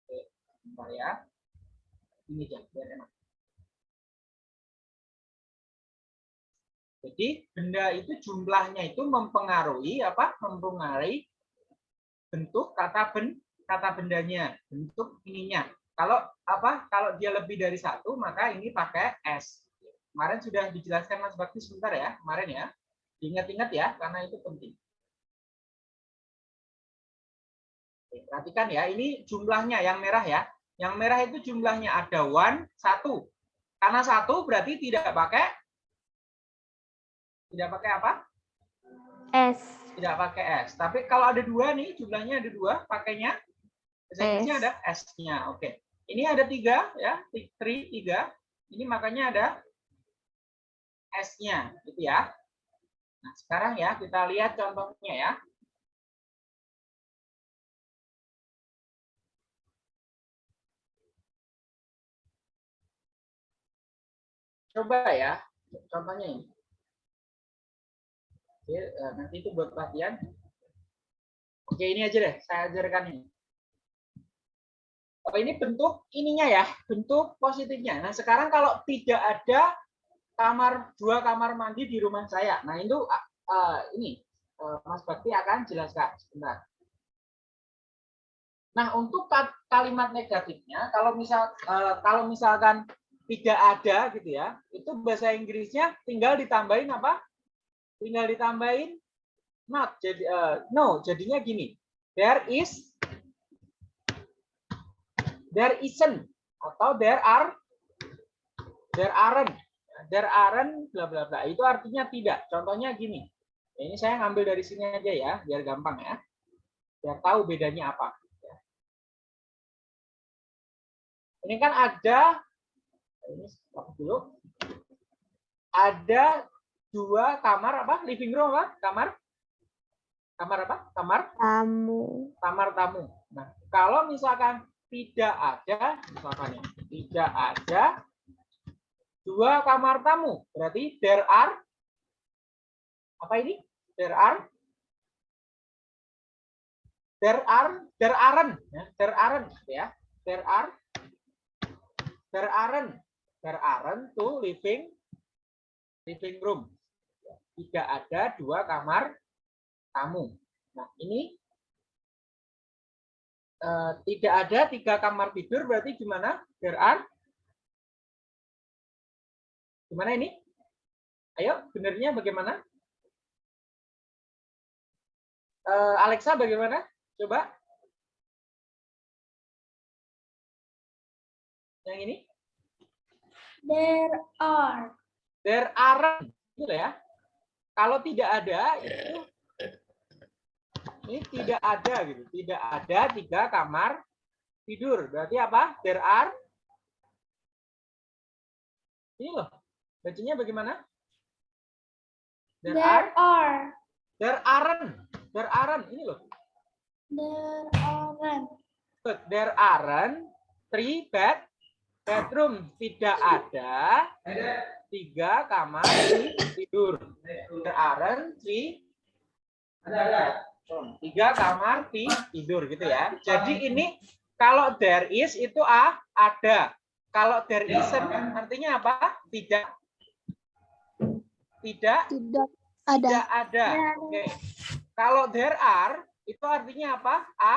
Oke, bentar ya. Ini aja, biar enak. Jadi benda itu jumlahnya itu mempengaruhi apa? Mempengaruhi bentuk kata ben kata bendanya, bentuk ininya. Kalau apa? Kalau dia lebih dari satu, maka ini pakai S. Kemarin sudah dijelaskan Mas Bakti sebentar ya, kemarin ya. Ingat-ingat ya, karena itu penting. Oke, perhatikan ya, ini jumlahnya yang merah ya. Yang merah itu jumlahnya ada one, satu. Karena satu berarti tidak pakai tidak pakai apa? S. Tidak pakai S. Tapi kalau ada dua nih, jumlahnya ada dua, pakainya S. ada S-nya. Oke. Ini ada tiga ya, three tiga. Ini makanya ada S-nya, gitu ya. Nah, sekarang ya kita lihat contohnya ya. Coba ya, contohnya ini. Oke, eh, nanti itu buat pelatihan. Oke, ini aja deh, saya ajarkan ini. Oh, ini bentuk ininya ya, bentuk positifnya. Nah, sekarang kalau tidak ada kamar dua kamar mandi di rumah saya. Nah, itu ah, ini eh, Mas Bakti akan jelaskan sebentar. Nah, untuk ka- kalimat negatifnya, kalau misal eh, kalau misalkan tidak ada gitu ya, itu bahasa Inggrisnya tinggal ditambahin apa? Tinggal ditambahin not. Jadi eh, no, jadinya gini. There is there isn't. Atau there are there aren't. There aren't bla bla bla. Itu artinya tidak. Contohnya gini. Ini saya ngambil dari sini aja ya biar gampang ya. Biar tahu bedanya apa. Ini kan ada ini dulu. Ada dua kamar apa? Living room apa? Kamar? Kamar apa? Kamar? Tamu. kamar tamu. Nah, kalau misalkan tidak ada, misalkan ya, tidak ada dua kamar tamu, berarti there are apa ini? There are there are there aren't ya, there aren't ya. There are there aren't there aren't two living living room. Tidak ada dua kamar tamu. Nah, ini eh, tidak ada tiga kamar tidur berarti gimana? There are gimana ini? Ayo, benernya bagaimana? Eh, Alexa bagaimana? Coba. Yang ini? There are. There aren't. Gitu ya. Kalau tidak ada itu ini tidak ada gitu. Tidak ada tiga kamar tidur. Berarti apa? There are ini loh. Bacanya bagaimana? There, are, There are. there aren't. There aren't. Ini loh. There aren't. Good. There aren't three bed bedroom. Tidak ada tiga kamar tidur. There aren't three tiga kamar ti- tidur gitu ya. Jadi ini kalau there is itu ah ada. Kalau there isn't artinya apa? Tidak. Tidak Tidak ada. tidak ada. Oke. Kalau there are itu artinya apa? A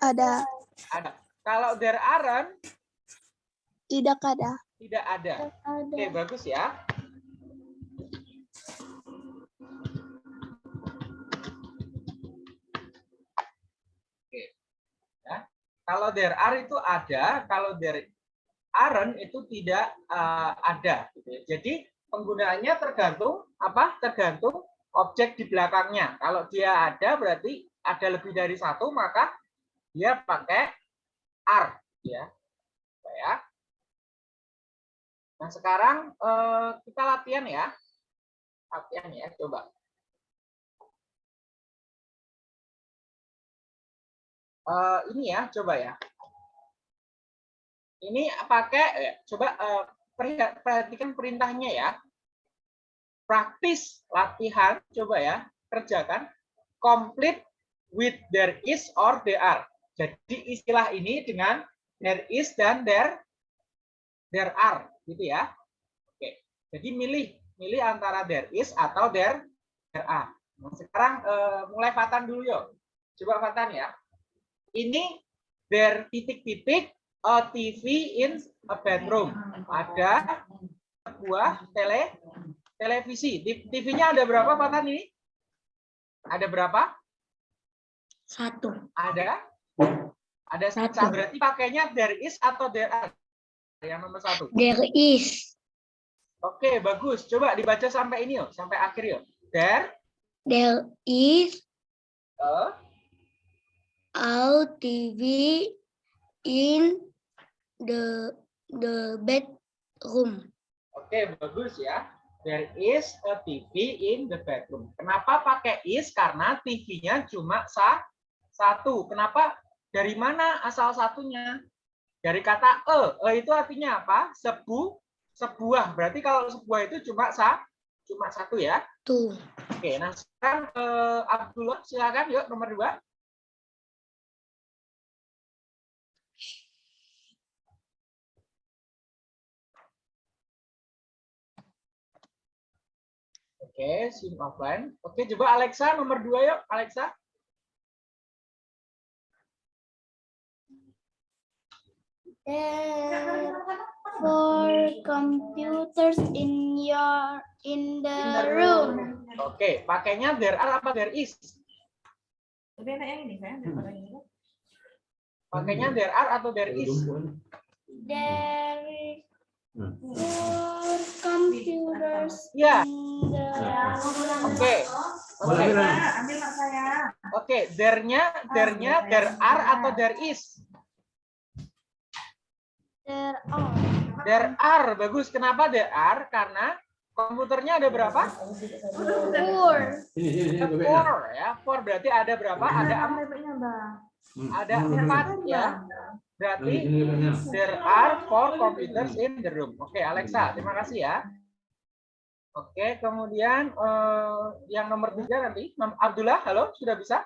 Ada. ada. Kalau there aren't Tidak ada. tidak ada. Ada. Oke, bagus ya. Oke. Ya. Kalau there are itu ada, kalau there aren't itu tidak eh, ada. gitu ya. Jadi penggunaannya tergantung apa? Tergantung objek di belakangnya. Kalau dia ada berarti ada lebih dari satu maka dia pakai are ya. Ya. Nah, sekarang eh, kita latihan ya. Latihan ya, coba. Eh, ini ya, coba ya. Ini pakai, eh, coba perha- perhatikan perintahnya ya. Praktis latihan, coba ya, kerjakan. Complete with there is or there are. Jadi istilah ini dengan there is dan there there are gitu ya. Oke. Jadi milih milih antara there is atau there there are. Nah, sekarang eh, mulai Fatan dulu yuk. Coba Fatan ya. Ini there titik-titik a TV in a bedroom. Ada sebuah tele televisi. TV-nya ada berapa Fatan ini? Ada berapa? Satu. Ada? Ada satu. Satu. Berarti pakainya there is atau there are? Yang nomor satu. There is. Oke, bagus. Coba dibaca sampai ini yuk, sampai akhir yuk. There There is a a TV in the the bedroom. Oke, bagus ya. There is a TV in the bedroom. Kenapa pakai is? Karena TV-nya cuma sa satu. Kenapa? Dari mana asal satunya? Dari kata e. E itu artinya apa? Sebu, sebuah. Berarti kalau sebuah itu cuma sa, cuma satu ya. Tuh. Oke, nah sekarang eh, Abdullah silakan yuk nomor dua. Oke, sim offline. Oke, coba Alexa nomor dua yuk, Alexa. There four computers in your in the room. Oke, pakainya there are apa there is? Lebih enak yang ini saya daripada ini. Pakainya there are atau there is? There is four computers Ya, oke. Oke, ambil mak saya. oke, there-nya, there-nya there are atau there is? there are There are, bagus. Kenapa there are? Karena komputernya ada berapa? four Four ya. Four berarti ada berapa? Ada em- Bebeknya, Bang. Ada empat ya. Berarti there are four computers in the room. Oke, Alexa, terima kasih ya. Oke, kemudian eh, yang nomor tiga nanti, Abdullah, halo, sudah bisa?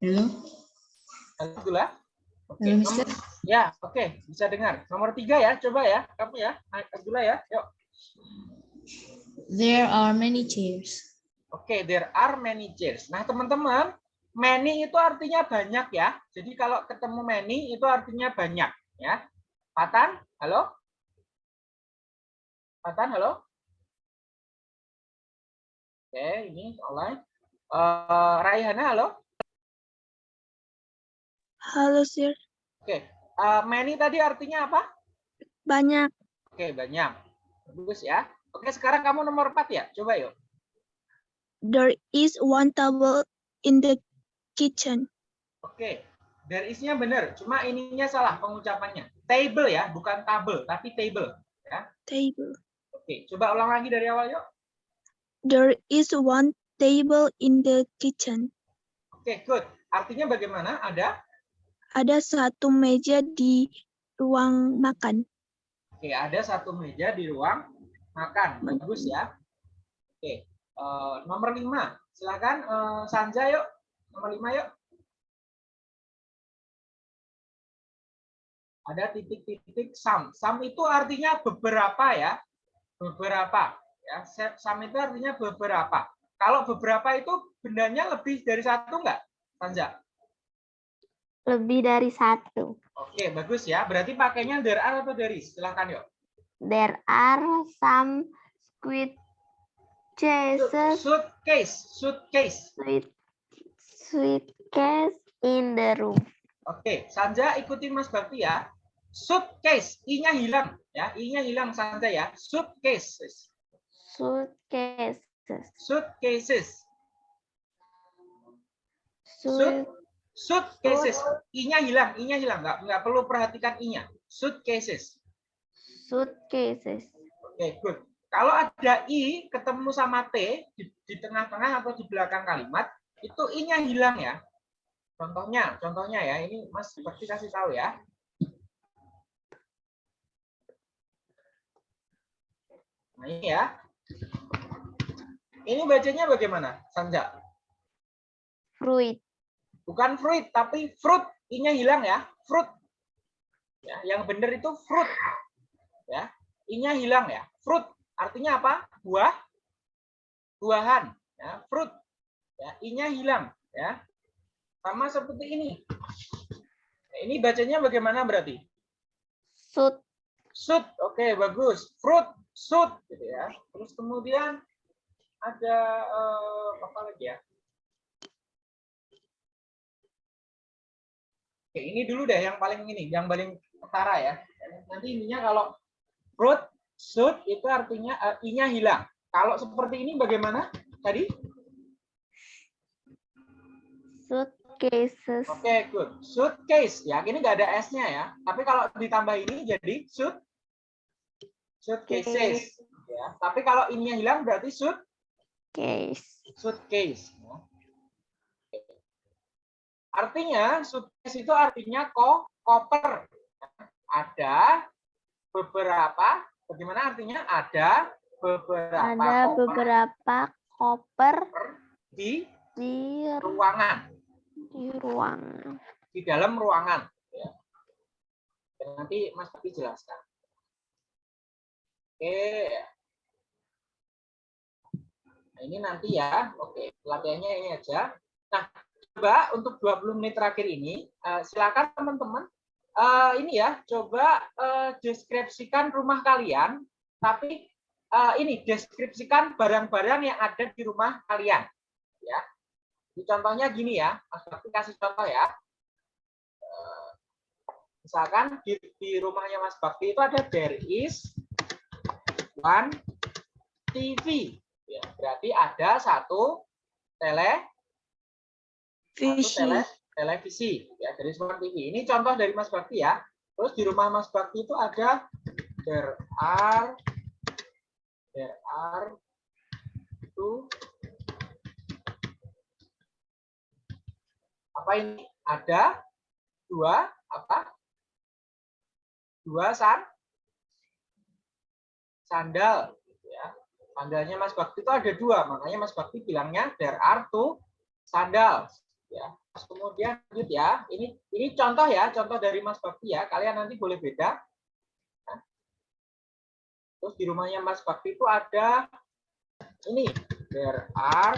Halo, Halo, Abdullah. Oke, nomor- Mister. ya, oke, bisa dengar. Nomor tiga ya, coba ya, kamu ya, Abdullah ya, yuk. There are many chairs. Oke, there are many chairs. Nah, teman-teman, many itu artinya banyak ya. Jadi kalau ketemu many itu artinya banyak ya. Patan, halo? Patan, halo? Oke, ini online. Eh, Raihana, halo? Halo, sir. Oke, eh, many tadi artinya apa? Banyak. Oke, banyak. Bagus ya. Oke, sekarang kamu nomor 4 ya. Coba yuk. There is one table in the kitchen. Oke. There is-nya benar, cuma ininya salah pengucapannya. Table ya, bukan table, tapi table. Table. Oke, coba ulang lagi dari awal yuk. There is one table in the kitchen. Oke, good. Artinya bagaimana? Ada? Ada satu meja di ruang makan. Oke, ada satu meja di ruang makan. Bagus ya. Oke, eh, nomor 5. Silakan eh, Sanja yuk. Nomor 5 yuk. Ada titik-titik sam. Sam itu artinya beberapa ya. Beberapa. Ya, sam itu artinya beberapa. Kalau beberapa itu bendanya lebih dari satu enggak? Sanja? Lebih dari satu. Oke, bagus ya. Berarti pakainya there are atau there is? Silakan yuk. There are some squid chases Suitcase, suitcase. Sweet suitcase in the room. Oke, Sanja ikutin Mas Bakti ya. Suitcase, i-nya hilang ya, i-nya hilang Sanja ya. Suitcases, Suitcases. suitcases, Suit suitcases. I-nya hilang, i-nya hilang. Nggak, nggak perlu perhatikan i-nya. Suitcases. suitcases. Oke, good. Kalau ada i ketemu sama t di, di tengah-tengah atau di belakang kalimat, itu i-nya hilang ya. Contohnya, contohnya ya, ini Mas Bakti kasih tahu ya. Nah, ini ya. Ini bacanya bagaimana, Sanja? Fruit. Bukan fruit, tapi fruit. I-nya hilang ya, fruit. Ya, yang benar itu fruit. Ya, I-nya hilang ya, fruit. Artinya apa? Buah. Buahan, ya, fruit. Ya, I-nya hilang, ya. Sama seperti ini. Nah, ini bacanya bagaimana berarti? Suit. Shoot, oke bagus. Fruit, shoot, gitu ya. Terus kemudian ada eh, apa lagi ya? Oke, ini dulu deh yang paling ini, yang paling utara ya. Nanti ininya kalau fruit, shoot itu artinya eh, i-nya hilang. Kalau seperti ini bagaimana tadi? Suitcases. Oke, good. Suitcase. Ya, ini nggak ada S-nya ya. Tapi kalau ditambah ini jadi suit suitcases. Ya. Tapi kalau ininya hilang berarti suit Case. suitcase. ya. Artinya suitcase itu artinya ko koper. Ada beberapa. Bagaimana artinya? Ada beberapa Ada koper beberapa koper di di ruangan. Di ruang. di dalam ruangan. Ya. Nanti Mas Bakti jelaskan. Oke. Nah, ini nanti ya. Oke, latihannya ini aja. Nah, coba untuk 20 menit terakhir ini, eh, silakan teman-teman eh, ini ya, coba eh, deskripsikan rumah kalian, tapi eh, ini deskripsikan barang-barang yang ada di rumah kalian. Ya. Contohnya gini ya, Mas Bakti kasih contoh ya. Eh, Misalkan di, di rumahnya Mas Bakti itu ada there is one TV. Ya, berarti ada satu tele satu tele, televisi ya dari smart TV. Ini contoh dari Mas Bakti ya. Terus di rumah Mas Bakti itu ada there are there are two apa ini? Ada dua apa? Dua san sandal ya. Sandalnya Mas Bakti itu ada dua, makanya Mas Bakti bilangnya there are two sandals ya. Terus kemudian lanjut ya. Ini ini contoh ya, contoh dari Mas Bakti ya. Kalian nanti boleh beda. Ya. Terus di rumahnya Mas Bakti itu ada ini there are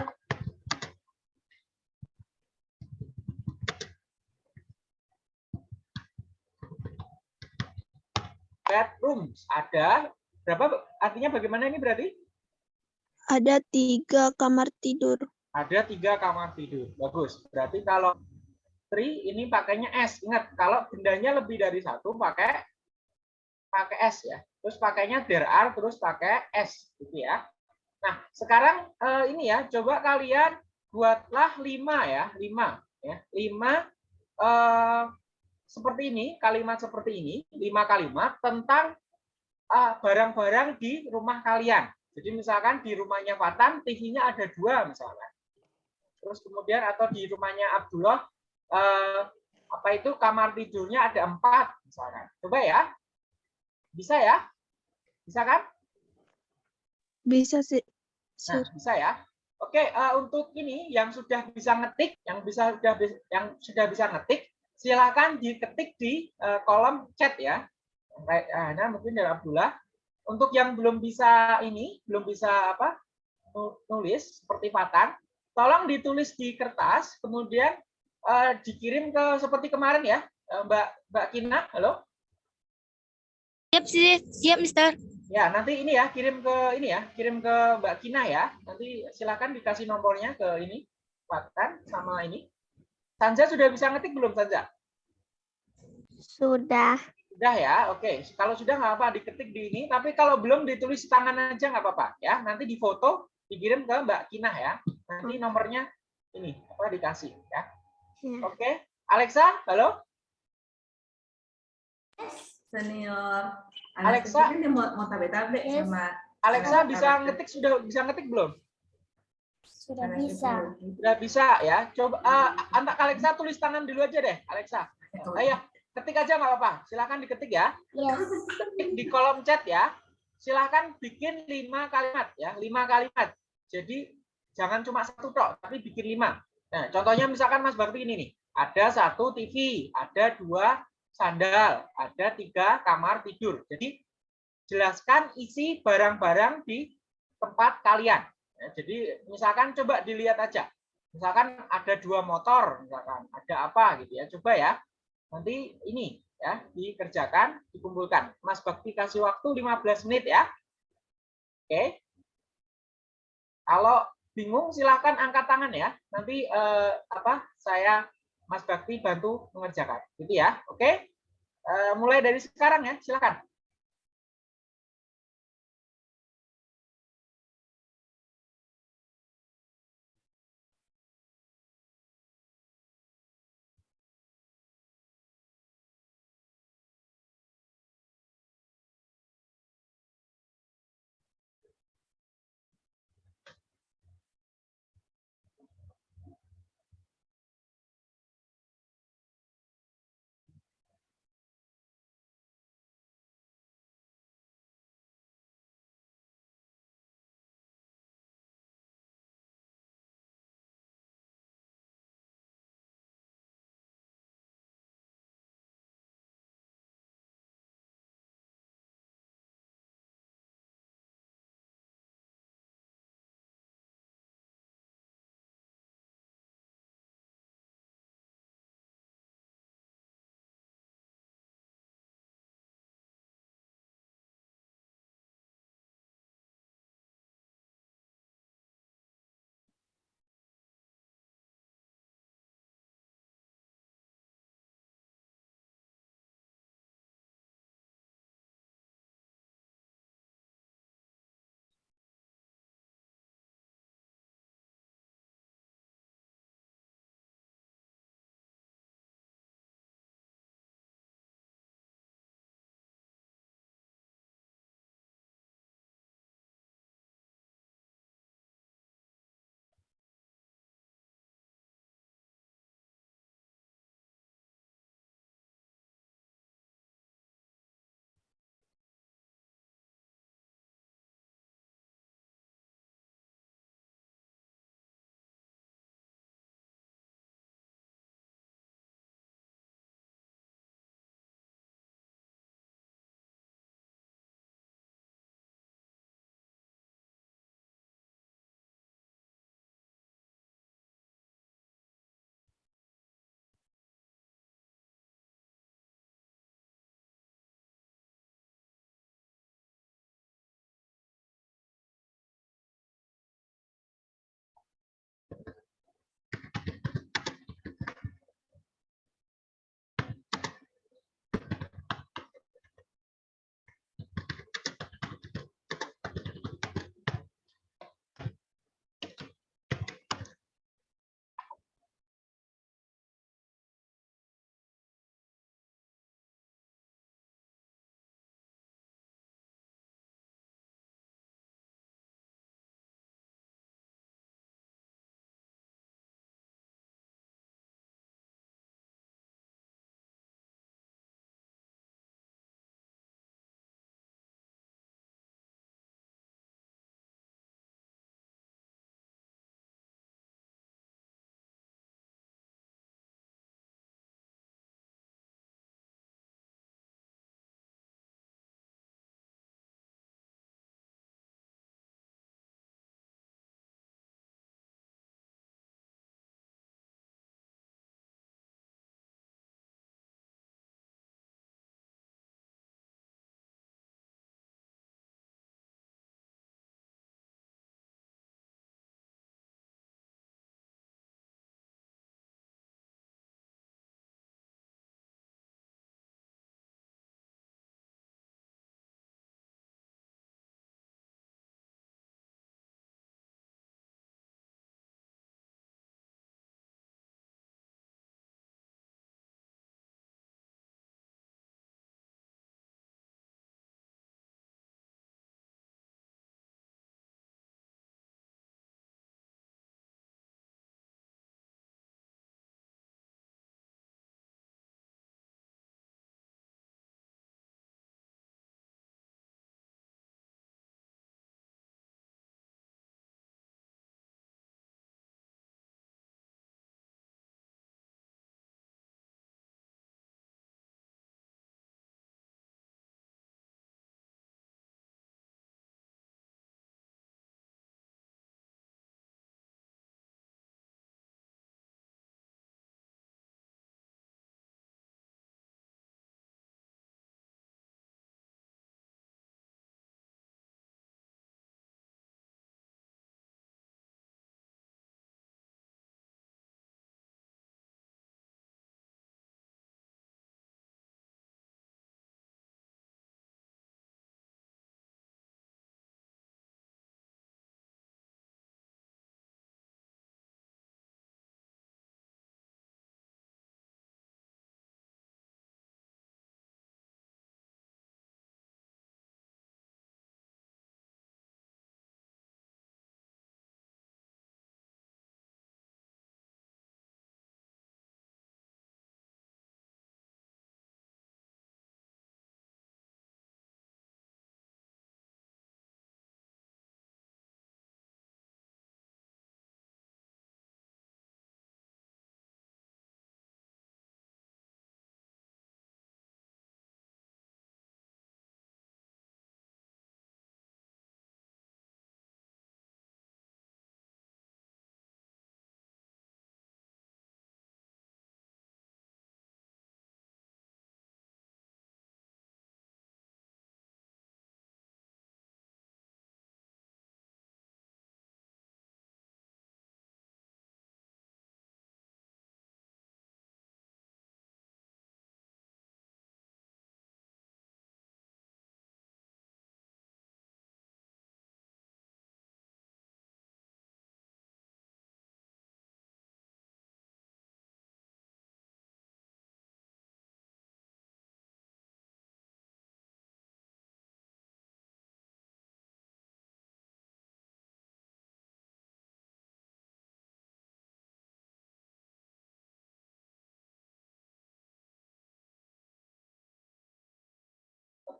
bedrooms. Ada berapa? Artinya bagaimana ini berarti? Ada tiga kamar tidur. Ada tiga kamar tidur. Bagus. Berarti kalau three ini pakainya S. Ingat, kalau bendanya lebih dari satu pakai pakai S ya. Terus pakainya there are terus pakai S gitu ya. Nah, sekarang eh, ini ya, coba kalian buatlah lima ya, lima ya, lima eh, seperti ini, kalimat seperti ini, lima kalimat tentang eh, barang-barang di rumah kalian. Jadi misalkan di rumahnya Fatan, TV-nya ada dua misalkan. Terus kemudian atau di rumahnya Abdullah, eh, apa itu kamar tidurnya ada empat misalkan. Coba ya, bisa ya, bisa kan? Bisa sih. Nah, bisa ya. Oke, eh, untuk ini yang sudah bisa ngetik, yang bisa sudah yang sudah bisa ngetik, silakan diketik di eh, kolom chat ya. Ah, nah, mungkin dari Abdullah. Untuk yang belum bisa ini, belum bisa apa? nu- nulis seperti Fatan, tolong ditulis di kertas, kemudian eh, dikirim ke seperti kemarin ya, Mbak Mbak Kina, halo. Siap, siap, siap, Mister. Ya, nanti ini ya, kirim ke ini ya, kirim ke Mbak Kina ya. Nanti silakan dikasih nomornya ke ini, Fatan sama ini. Sanja sudah bisa ngetik belum Sanja? Sudah. Sudah ya, oke. Kalau sudah nggak apa diketik di ini, tapi kalau belum ditulis tangan aja nggak apa-apa ya. Nanti difoto, dikirim ke Mbak Kina ya. Nanti nomornya ini apa dikasih ya. Ya. Oke, Alexa, halo. Senior. Alexa. Dia mau, mau tabe-tabe Yes. sama Alexa bisa ngetik sudah bisa ngetik belum? Sudah anak bisa. itu. Sudah bisa ya. Coba uh, antak Alexa tulis tangan dulu aja deh, Alexa. Ayo, ketik aja nggak apa-apa. Silakan diketik ya. Yes. Ketik di kolom chat ya. Silakan bikin lima kalimat ya, lima kalimat. Jadi jangan cuma satu tok, tapi bikin lima. Nah, contohnya misalkan Mas Bakti ini nih. Ada satu TV, ada dua sandal, ada tiga kamar tidur. Jadi jelaskan isi barang-barang di tempat kalian. Ya, jadi misalkan coba dilihat aja. Misalkan ada dua motor, misalkan ada apa gitu ya. Coba ya. Nanti ini ya dikerjakan, dikumpulkan. Mas Bakti kasih waktu 15 menit ya. Oke. Kalau bingung silahkan angkat tangan ya. Nanti eh, apa saya Mas Bakti bantu mengerjakan. Gitu ya. Oke. Eh, mulai dari sekarang ya, silakan.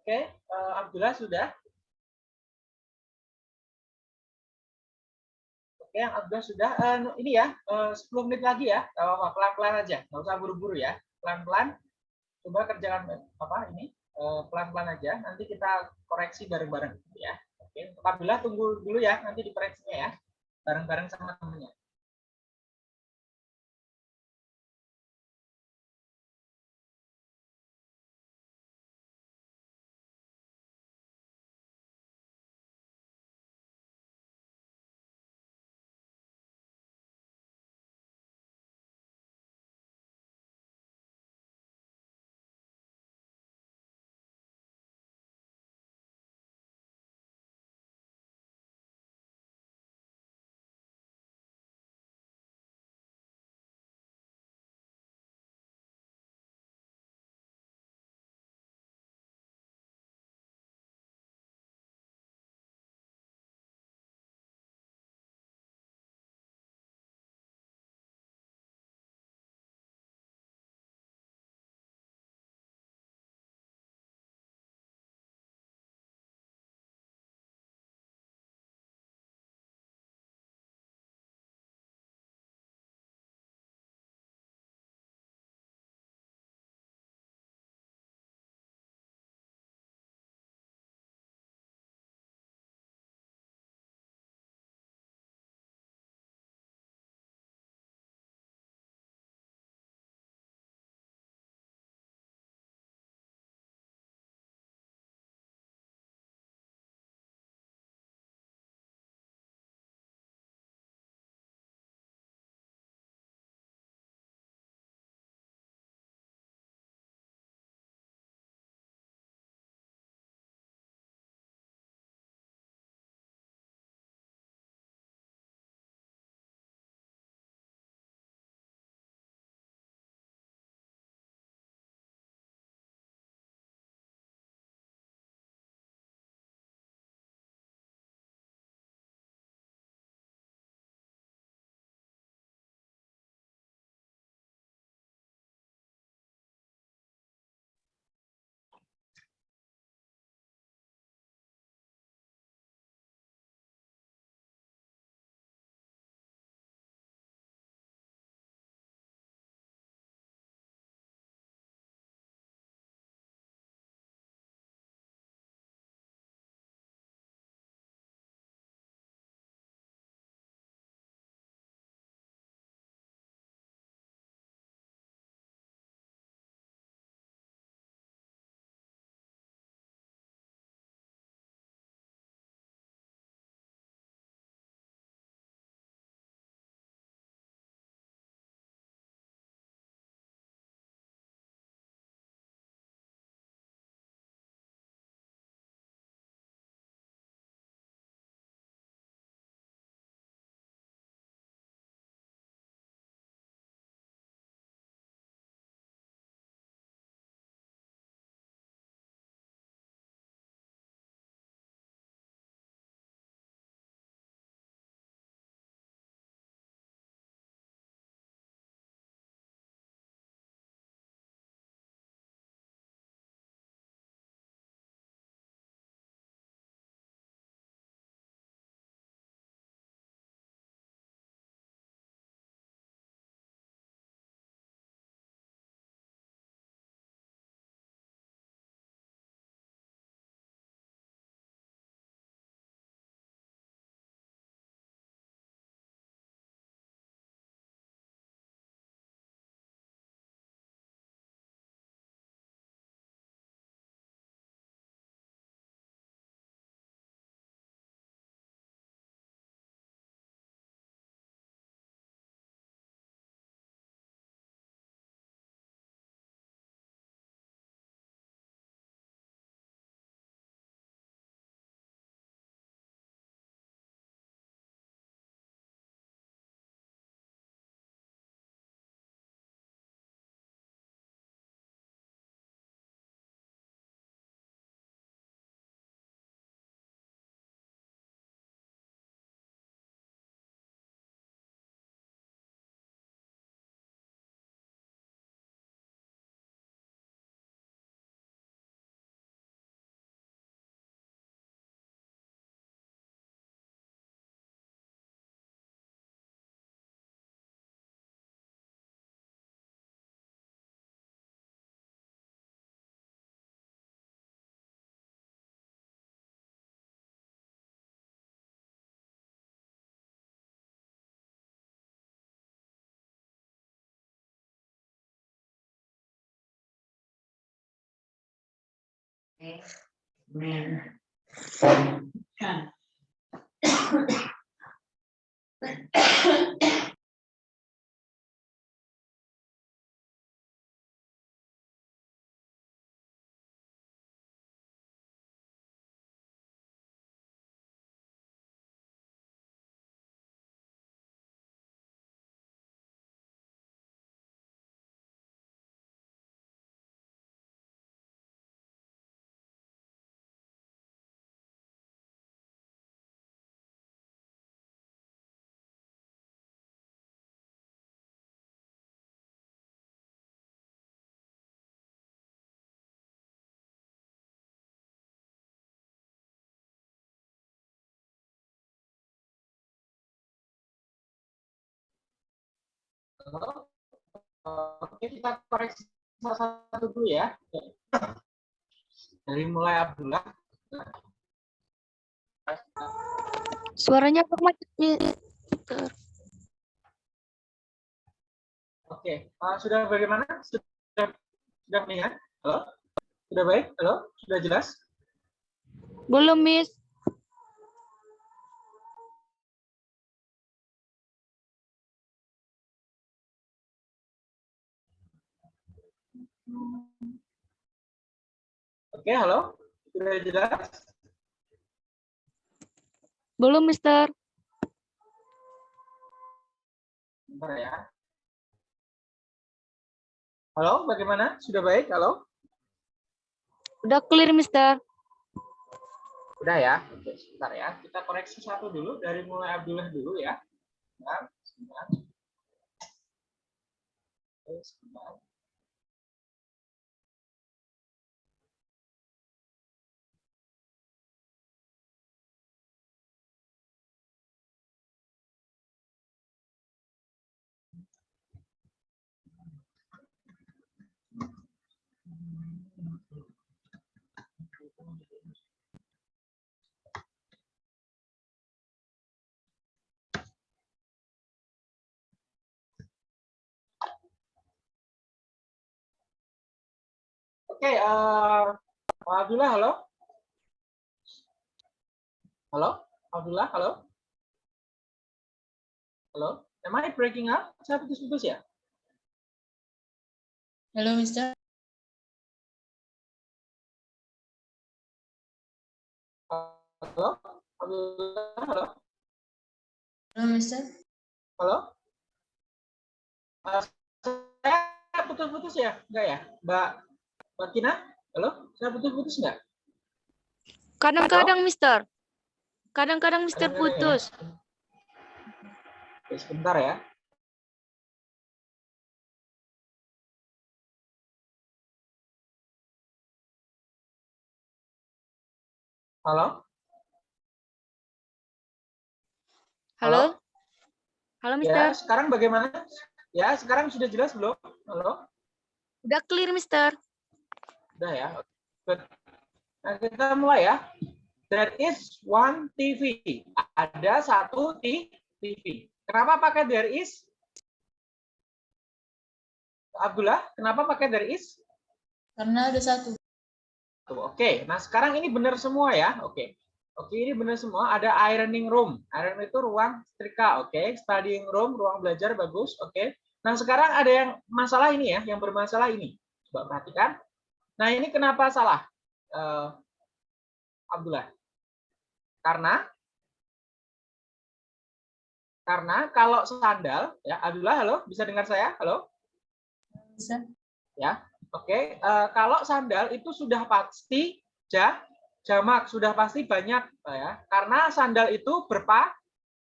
Oke, eh, Abdullah sudah? Oke, yang Abdullah sudah. Eh, ini ya, eh, 10 menit lagi ya. Apa-apa, pelan-pelan aja. Nggak usah buru-buru ya. Pelan-pelan. Coba kerjakan apa ini? Pelan-pelan aja. Nanti kita koreksi bareng-bareng ya. Oke, Abdullah tunggu dulu ya. Nanti dikoreksinya ya. Bareng-bareng sama temennya. Halo? Oke, kita koreksi satu dulu ya. Dari mulai Abdullah. Suaranya kok macet, Miss? Oke, eh, sudah bagaimana? Sudah sudah melihat? Halo? Sudah baik? Halo? Sudah jelas? Belum, Miss. Oke, halo? Sudah jelas? Belum, Mister. Bentar ya. Halo, bagaimana? Sudah baik? Halo? Udah clear, Mister. Udah ya? Oke, sebentar ya. Kita koreksi satu dulu, dari mulai Abdullah dulu ya. Sebentar, sebentar. Oke, sebentar. Oke, eh, Pak Abdullah, halo? Halo? Abdullah, halo? Halo? Am I breaking up? Saya putus-putus ya? Hello, Mister. Halo? Abdullah, halo? Hello, Mister. Halo? Eh, saya putus-putus ya? Enggak ya? Mbak, Mbak Kina? Halo? Saya putus-putus enggak? Kadang-kadang, Mister. Kadang-kadang Mister Kadang-kadang ya. putus. Oke, sebentar ya. Halo? Halo? Halo, Ya, Mister. sekarang bagaimana? Ya, sekarang sudah jelas belum? Halo? Udah clear, Mister. Udah ya. Good. Nah, kita mulai ya. There is one TV. Ada satu TV. Kenapa pakai there is? Abdullah, kenapa pakai there is? Karena ada satu. Tuh, Oke, nah sekarang ini benar semua ya. Oke. Oke, ini benar semua. Ada ironing room. Iron itu ruang setrika, oke. Studying room, ruang belajar bagus, oke. Nah, sekarang ada yang masalah ini ya, yang bermasalah ini. Coba perhatikan. Nah, ini kenapa salah? Eh, Abdullah. Karena karena kalau sandal ya Abdullah halo bisa dengar saya halo Mister. Oke, eh, kalau sandal itu sudah pasti ja, jamak, sudah pasti banyak ya. Karena sandal itu berpa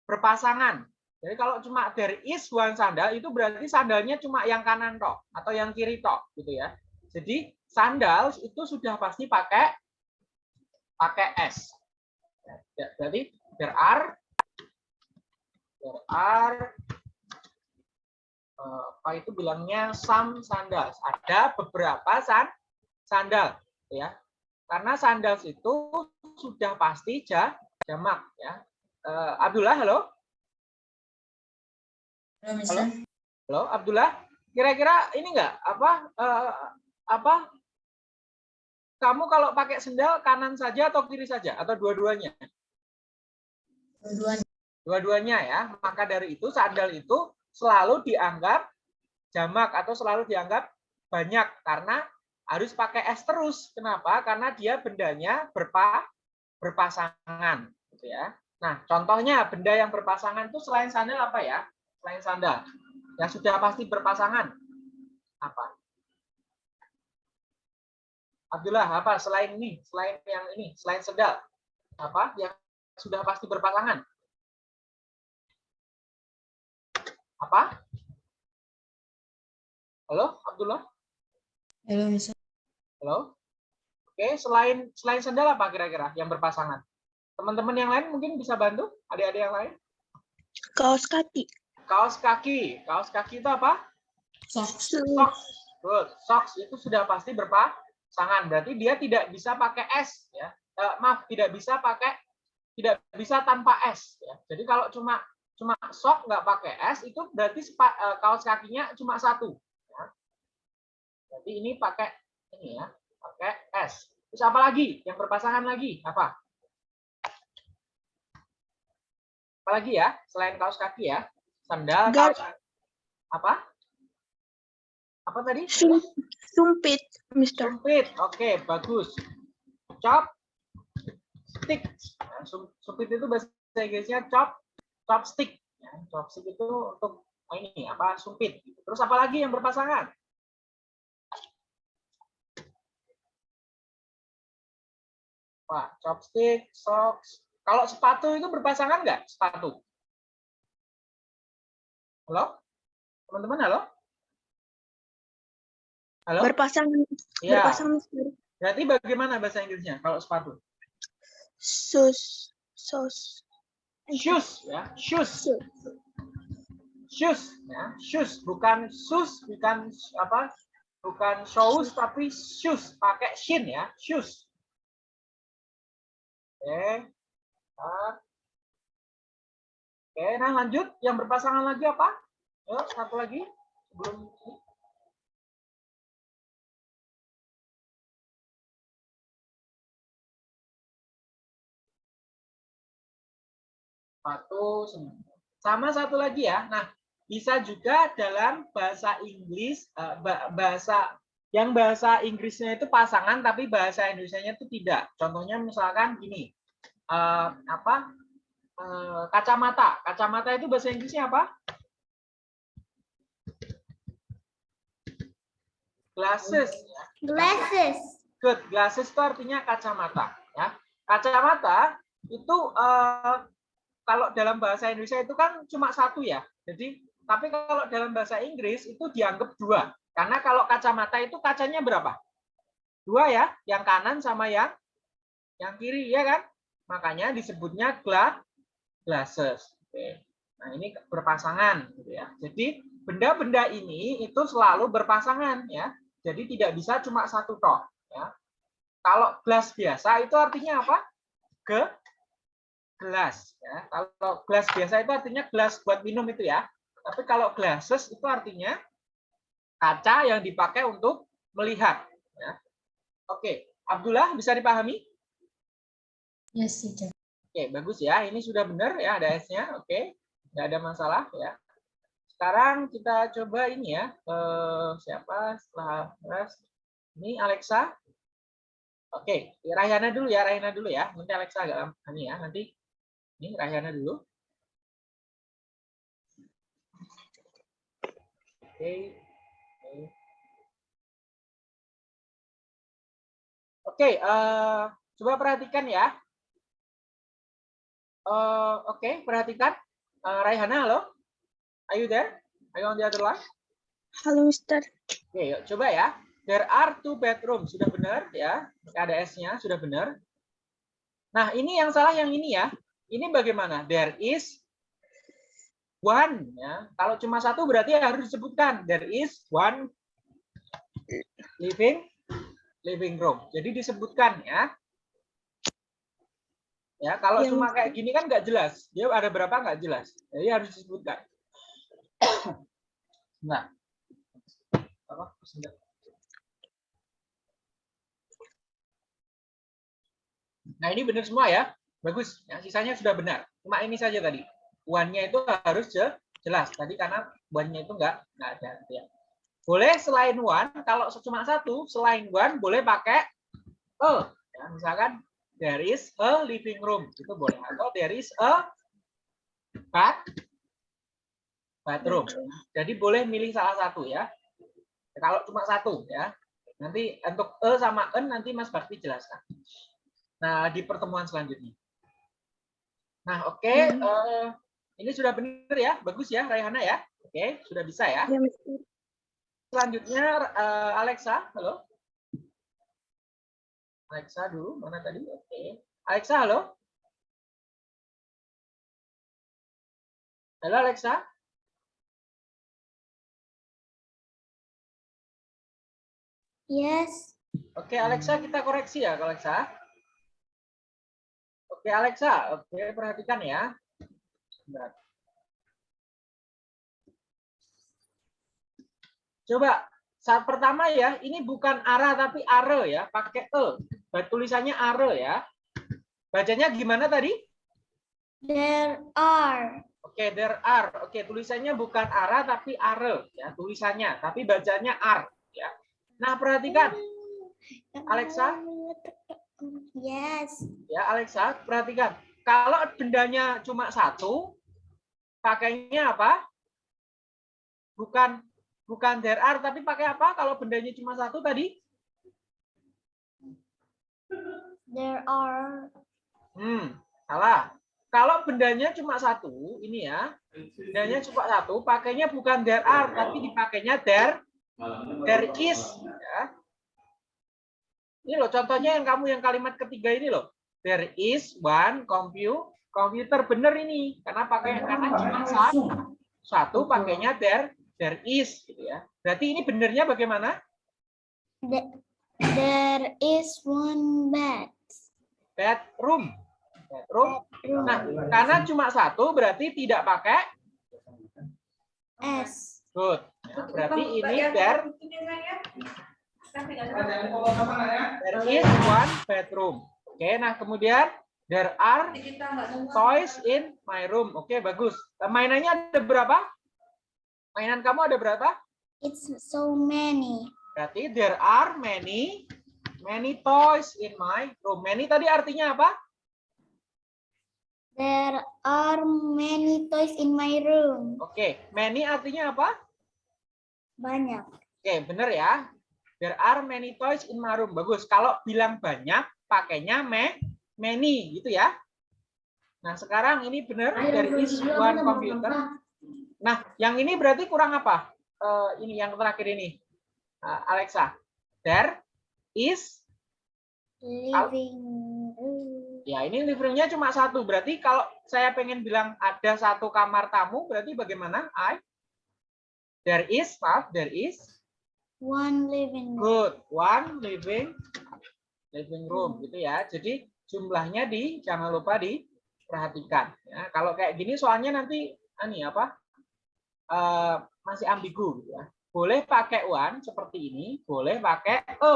berpasangan. Jadi kalau cuma there is one sandal itu berarti sandalnya cuma yang kanan toh atau yang kiri toh gitu ya. Jadi sandal itu sudah pasti pakai pakai s. Ya, jadi there are there are eh, apa itu bilangnya some sandals. Ada beberapa san sandal ya. Karena sandals itu sudah pasti ja, jamak ya. Eh, Abdullah halo? Hello, Mister. Halo Abdullah. Kira-kira ini enggak apa eh, apa kamu kalau pakai sendal kanan saja atau kiri saja atau dua-duanya? Dua-duanya. Dua-duanya ya. Maka dari itu sandal itu selalu dianggap jamak atau selalu dianggap banyak karena harus pakai S terus. Kenapa? Karena dia bendanya berpa berpasangan gitu ya. Nah, contohnya benda yang berpasangan itu selain sandal apa ya? Selain sandal. Yang sudah pasti berpasangan. Apa? Abdullah, apa selain ini? Selain yang ini, selain sendal. Apa yang sudah pasti berpasangan? Apa? Halo, Abdullah? Halo, Mister. Halo? Oke, selain selain sandal apa kira-kira yang berpasangan? Teman-teman yang lain mungkin bisa bantu? Adik-adik yang lain? Kaos kaki. Kaos kaki. Kaos kaki itu apa? Socks. Socks. Good. Socks itu sudah pasti berpasangan. Berarti dia tidak bisa pakai S ya. Eh, maaf, tidak bisa pakai tidak bisa tanpa S ya. Jadi kalau cuma cuma sok nggak pakai S itu berarti sepa- eh, kaos kakinya cuma satu. Ya. Jadi ini pakai ini ya, pakai S. Terus apa lagi? Yang berpasangan lagi apa? Apa lagi ya? Selain kaos kaki ya, sandal, Gar- kaos apa? Apa tadi? Sum- Sumpit, Mister. Sumpit, oke bagus. Chop, stick. Nah, sum- Sumpit itu bahasa Inggrisnya chop, chopstick. Ya, chopstick itu untuk oh, ini apa? Sumpit. Terus apa lagi yang berpasangan? Wah, chopstick, socks. Kalau sepatu itu berpasangan nggak? Sepatu. Halo? Teman-teman, halo? Halo? Berpasangan, Ya. berpasangan. Berarti bagaimana bahasa Inggrisnya kalau sepatu? Sus, sos, Shoes ya, shoes. Shoes. Shoes ya, shoes bukan sus, bukan apa? Bukan shoes tapi shoes pakai shin ya, shoes. Oke. Nah. Oke, nah lanjut yang berpasangan lagi apa? Yuk, satu lagi sebelum ini. Satu, sembilan. Sama satu lagi ya. Nah, bisa juga dalam bahasa Inggris, eh, ba- bahasa yang bahasa Inggrisnya itu pasangan, tapi bahasa Indonesia-nya itu tidak. Contohnya misalkan gini, eh, apa? Eh, kacamata. Kacamata itu bahasa Inggrisnya apa? Glasses. Glasses. Good. Glasses itu artinya kacamata. Ya. Kacamata itu eh, kalau dalam bahasa Indonesia itu kan cuma satu ya. Jadi, tapi kalau dalam bahasa Inggris itu dianggap dua. Karena kalau kacamata itu kacanya berapa? Dua ya, yang kanan sama yang yang kiri ya kan? Makanya disebutnya gla, glasses. Oke. Nah, ini berpasangan gitu ya. Jadi, benda-benda ini itu selalu berpasangan ya. Jadi tidak bisa cuma satu toh ya. Kalau gelas biasa itu artinya apa? Ke gelas ya. Kalau gelas biasa itu artinya gelas buat minum itu ya. Tapi kalau glasses itu artinya kaca yang dipakai untuk melihat ya. Oke, Abdullah bisa dipahami? Yes, teacher. Oke, bagus ya. Ini sudah benar ya ada S-nya. Oke. Nggak ada masalah ya. Sekarang kita coba ini ya. Eh, siapa setelah res? Ini Alexa. Oke, Rahyana dulu ya, Rahyana dulu ya. Nanti Alexa agak lama ya. Nanti ini Rahyana dulu. Oke. Oke. Eh, coba perhatikan ya. Eh, Oke, perhatikan. Eh, Raihana, halo? Are you there? Are you on the other line? Halo, Mister. Oke, yuk, coba ya. There are two bedrooms. Sudah benar ya. Ada S-nya, sudah benar. Nah, ini yang salah yang ini ya. Ini bagaimana? There is one. Ya. Kalau cuma satu berarti harus disebutkan. There is one living living room. Jadi disebutkan ya. Ya, kalau Yang- cuma kayak gini kan nggak jelas. Dia ada berapa nggak jelas. Jadi harus disebutkan. Nah, apa? Nah, ini benar semua ya. Bagus. Ya, sisanya sudah benar. Cuma ini saja tadi. One-nya itu harus je- jelas. Tadi karena one-nya itu enggak enggak ada gitu ya. Boleh selain one, kalau cuma satu, selain one boleh pakai a. Ya, misalkan there is a living room itu boleh atau there is a bath bathroom. Jadi boleh milih salah satu ya. Kalau cuma satu ya. Nanti untuk e sama en nanti Mas Bakti jelaskan. Nah, di pertemuan selanjutnya. Nah, oke, eh, ini sudah benar ya. Bagus ya Raihana ya. Oke, sudah bisa ya. Ya. Selanjutnya eh, Alexa, halo. Alexa dulu, mana tadi? Oke. Alexa, halo. Halo Alexa. Yes. Oke Alexa, kita koreksi ya Alexa. Oke Alexa, oke perhatikan ya. Coba saat pertama ya, ini bukan arah tapi are ya, pakai e. Tulisannya are ya. Bacanya gimana tadi? There are. Oke, there are. Oke, tulisannya bukan arah tapi are ya, tulisannya, tapi bacanya are ya. Nah, perhatikan Alexa? Yes. ya Alexa, perhatikan. Kalau bendanya cuma satu, pakainya apa? Bukan bukan there are tapi pakai apa? Kalau bendanya cuma satu tadi? There are. Hmm, salah. Kalau bendanya cuma satu, ini ya, bendanya cuma satu, pakainya bukan there are, tapi dipakainya there, there is. Ya. Ini loh, contohnya yang kamu yang kalimat ketiga ini loh. There is one computer, komputer bener ini, karena pakai karena cuma satu, satu pakainya there, there is, gitu ya. Berarti ini benernya bagaimana? The- There is one bed. Bedroom, bedroom. Nah, karena cuma satu berarti tidak pakai S. good. Ya, berarti ini there There is one bedroom. Oke, nah kemudian there are toys in my room. Oke, bagus. Eh, Mainannya ada berapa? Mainan kamu ada berapa? It's so many. Berarti there are many many toys in my room. Many tadi artinya apa? There are many toys in my room. Oke, many artinya apa? Banyak. Oke, bener ya. There are many toys in my room. Bagus. Kalau bilang banyak, pakainya me, many gitu ya. Nah, sekarang ini benar there is one computer. Nah, yang ini berarti kurang apa? Eh, ini yang terakhir ini. Eh, Alexa. There is Living ya ini living room-nya cuma satu. Berarti kalau saya pengen bilang ada satu kamar tamu, berarti bagaimana? I There is, maaf, there is One living room. Good. One living living room gitu ya. Jadi jumlahnya di jangan lupa diperhatikan ya. Kalau kayak gini soalnya nanti ani apa? eh, masih ambigu gitu ya. Boleh pakai one seperti ini, boleh pakai a.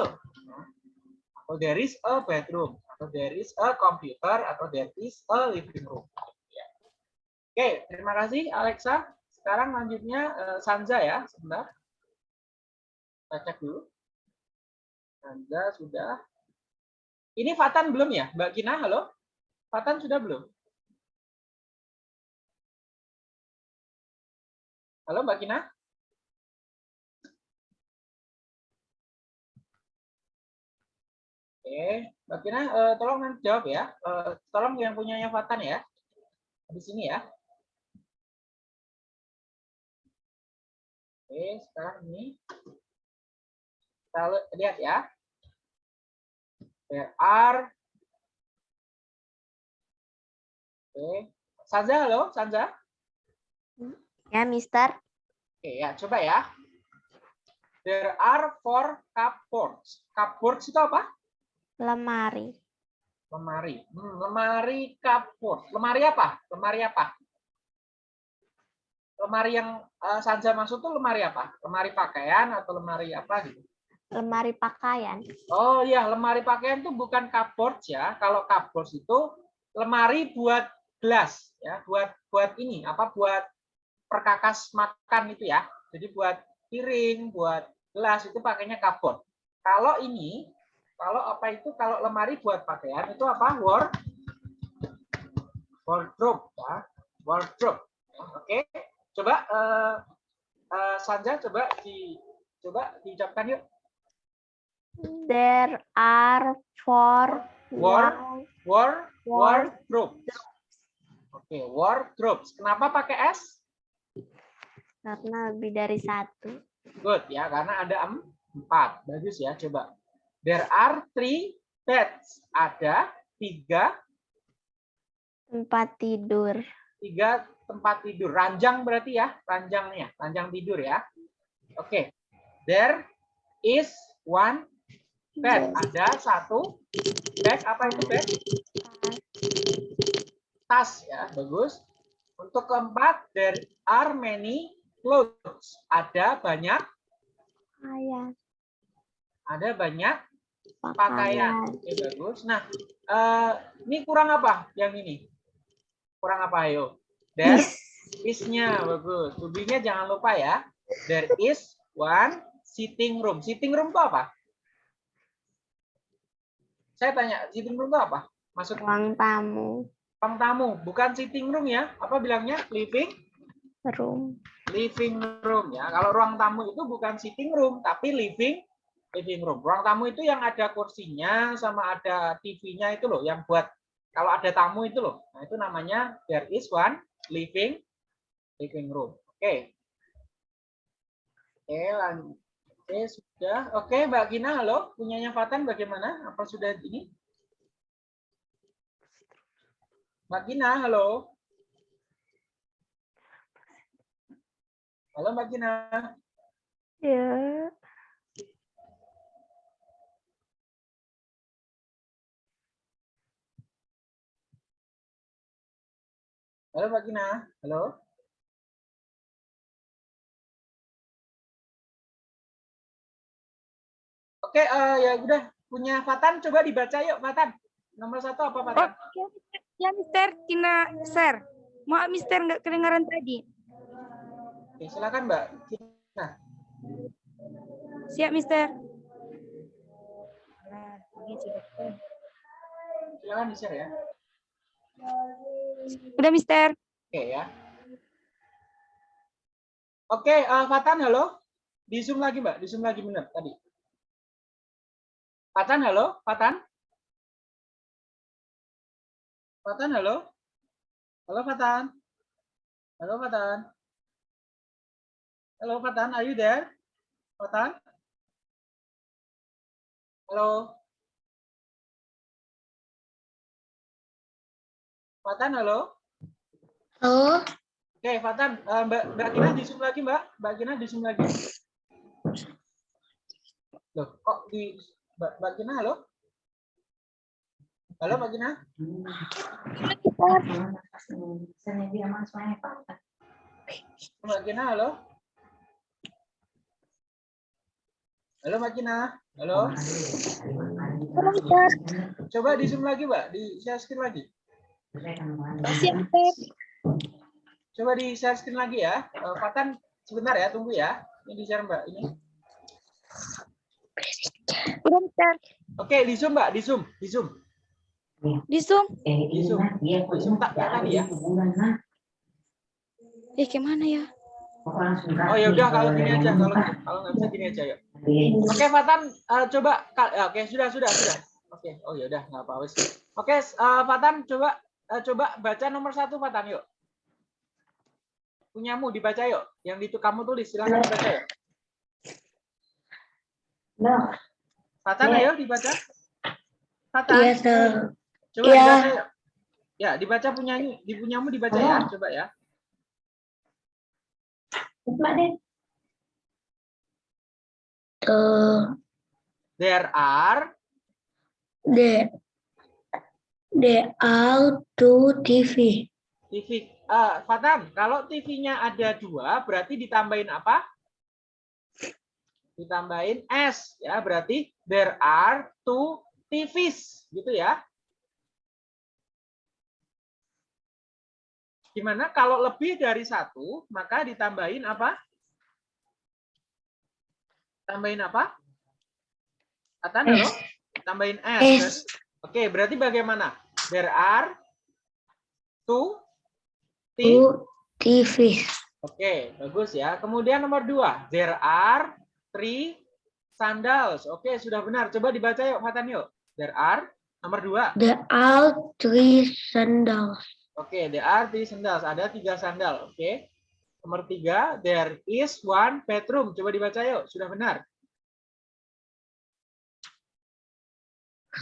Atau there is a bedroom, atau there is a computer, atau there is a living room. Ya. Oke, terima kasih Alexa. Sekarang lanjutnya eh, Sanza ya, sebentar. Kita cek dulu. Anda sudah. Ini Fatan belum ya? Mbak Kina, halo? Fatan sudah belum? Halo Mbak Kina? Oke, Mbak Kina, eh, tolong nanti jawab ya. Eh, tolong yang punyanya Fatan ya. Di sini ya. Oke, sekarang ini kita li- lihat ya. There are Oke. Sanza, halo, Sanza. Ya, Mister. Oke, ya, coba ya. There are four cupboards. Cupboards itu apa? Lemari. Lemari. Hmm, lemari cupboard. Lemari apa? Lemari apa? Lemari yang eh, Sanza maksud tuh lemari apa? Lemari pakaian atau lemari apa gitu? Lemari pakaian. Oh iya, lemari pakaian itu bukan cupboard ya. Kalau cupboard itu lemari buat gelas ya, buat buat ini apa buat perkakas makan itu ya. Jadi buat piring, buat gelas itu pakainya cupboard. Kalau ini, kalau apa itu kalau lemari buat pakaian itu apa? Ward wardrobe ya. Wardrobe. Oke. Coba eh, eh, Sanja coba di coba diucapkan yuk. There are four War- War, Ward- wardrobe. Oke, wardrobe. Kenapa pakai S? karena lebih dari satu. Good ya, karena ada em- empat. Bagus ya, coba. There are three beds. Ada tiga, Tempat tidur. tiga tempat tidur. Ranjang berarti ya, ranjangnya, ranjang tidur ya. Oke. There is one bed. Ada satu bed. Apa itu bed? Tas ya, bagus. Untuk keempat, there are many clothes. Ada banyak, Pakaian. ada banyak pakaian. Pakaian. Oke, bagus. Nah, eh, ini kurang apa yang ini? Kurang apa, ayo? There is-nya, bagus. Tubinya jangan lupa ya. There is one sitting room. Sitting room itu apa? Saya tanya, sitting room itu apa? Maksud Ruang tamu. ruang tamu, bukan sitting room ya. Apa bilangnya? Living Room. living room ya. Kalau ruang tamu itu bukan sitting room, tapi living living room. Ruang tamu itu yang ada kursinya sama ada TV-nya itu loh, yang buat kalau ada tamu itu loh. Nah, itu namanya there is one living living room. Oke. Oke, lanjut. Oke, sudah. Oke, Mbak Gina, halo. Punyanya Fatan bagaimana? Apa sudah ini? Mbak Gina, halo. Halo Mbak Gina. Ya. Halo Mbak Gina. Halo. Oke, eh, ya udah punya Fatan coba dibaca yuk Fatan. Nomor satu apa Fatan? Ya, Mister, Kina share. Maaf, Mister, nggak kedengaran tadi. Oke, silakan Mbak. Gina. Siap, Mister. Silakan di-share ya. Udah, Mister. Oke ya. Oke, eh, Fatan halo. Di Zoom lagi Mbak, di Zoom lagi benar tadi. Fatan halo, Fatan. Fatan halo. Halo Fatan. Halo Fatan. Halo Fatan, are you there? Fatan? Halo. Fatan halo. Halo, Oke, Fatan, Eh, Mbak Mbak Gina di Zoom lagi, Mbak. Mbak Gina di Zoom lagi. Loh, kok di Mbak, Gina halo? Halo Mbak Gina? Mbak Gina halo? Halo Mbak Gina? Halo? Coba di Zoom lagi, Mbak. Di share screen lagi. Coba di share screen lagi ya. Eh, Fatan sebentar ya, tunggu ya. Ini di share Mbak ini. Oke, di Zoom Mbak, di Zoom, di Zoom. Di Zoom. Di Zoom. Di Zoom tak tadi ya. Eh, gimana ya? Oh ya udah kalau gini aja, kalau kalau nggak bisa gini aja ya. Oke, Fatan eh, coba ka- ya, oke sudah sudah sudah. Oke, oh ya udah nggak apa-apa. Oke, eh, Fatan coba eh, coba baca nomor satu Fatan yuk. Punyamu dibaca yuk. Yang itu kamu tulis silakan dibaca yuk. Fatan ayo dibaca. Fatan. iya sir. Coba Iya. dibaca. Ya, dibaca punyanya, di punyamu dibaca ya, coba ya. Tuh, There are the the out to TV. TV. Eh, Fatan, kalau TV-nya ada dua, berarti ditambahin apa? ditambahin S ya berarti there are two TVs gitu ya. Gimana kalau lebih dari satu maka ditambahin apa? Tambahin apa? Atan halo? Tambahin S. Oke, berarti bagaimana? There are two TVs. Oke, bagus ya. Kemudian nomor dua, there are three sandals. Oke, sudah benar. Coba dibaca yuk, Fatan yuk. There are nomor dua. There are three sandals. Oke, there are three sandals. Ada tiga sandal. Oke. Nomor tiga, there is one bedroom. Coba dibaca yuk. Sudah benar.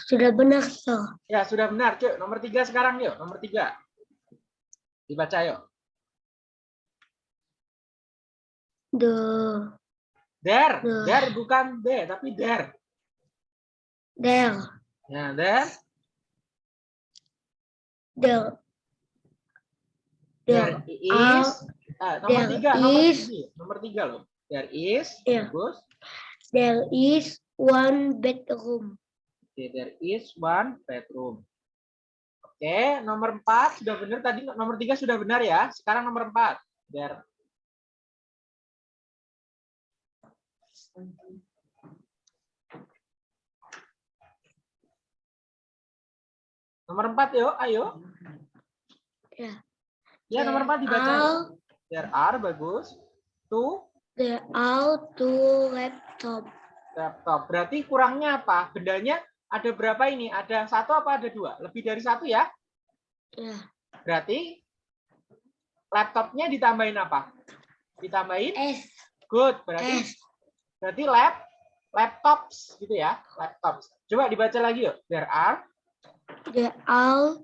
Sudah benar, sir. Ya, sudah benar. Cuk, nomor tiga sekarang yuk. Nomor tiga. Dibaca yuk. The There. Duh. There bukan B, tapi there. there Ya, there. there There there is. Ah, nomor there tiga. Nomor is- tiga. Nomor tiga loh. There is. Iya. Bagus. there is one bedroom. Oke, there is one bedroom. Oke, nomor empat sudah benar tadi. Nomor tiga sudah benar ya. Sekarang nomor empat. There. Nomor empat yuk, ayo. Ya. Ya, nomor empat dibaca. Are, There are, bagus. Two there are two laptop. laptop. Berarti kurangnya apa? Bendanya ada berapa ini? Ada satu apa ada dua? Lebih dari satu ya? Ya. Berarti laptopnya ditambahin apa? Ditambahin S good. Berarti S berarti lap laptops gitu ya, laptops. Coba dibaca lagi yuk. There are there are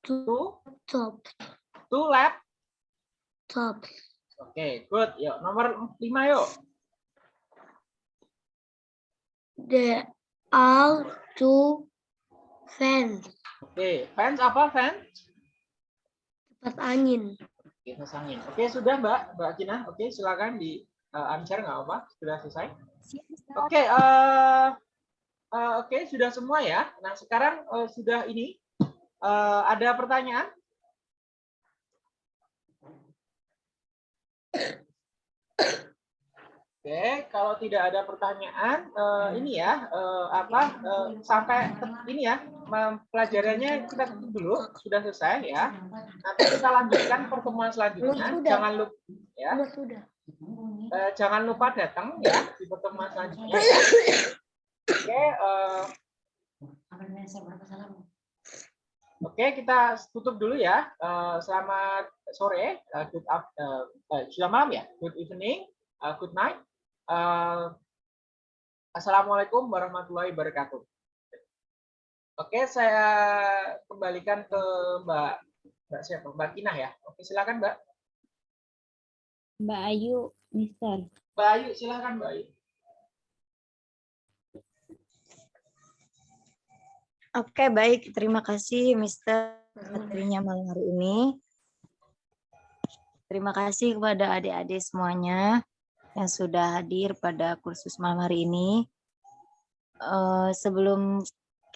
two top two lap. top. Oke, good. Yuk, nomor lima yuk. There are two fans. Oke, fans apa fans? Kipas angin. Kipas angin. Oke, sudah Mbak, Mbak Kina. Oke, silakan di uh, unshare nggak apa? Sudah selesai. Oke, eh eh, oke sudah semua ya. Nah sekarang eh, sudah ini eh, ada pertanyaan? Oke, kalau tidak ada pertanyaan, eh, ini ya eh, apa eh, sampai ini ya pelajarannya kita tutup dulu sudah selesai ya. Nanti kita lanjutkan pertemuan selanjutnya. Jangan lupa ya. Sudah. Eh, jangan lupa datang ya di pertemuan selanjutnya. Oke, eh, oke kita tutup dulu ya. Eh, selamat sore, eh, good up, eh, eh, sudah malam ya. Good evening, eh, good night. Eh, Assalamualaikum warahmatullahi wabarakatuh. Oke, saya kembalikan ke Mbak Mbak siapa? Mbak Kinah ya. Oke, silakan Mbak. Mbak Ayu, Mister. Mbak Ayu, silakan Mbak Ayu. Oke, baik. Terima kasih, Mister, materinya malam hari ini. Terima kasih kepada adik-adik semuanya yang sudah hadir pada kursus malam hari ini. Eh, sebelum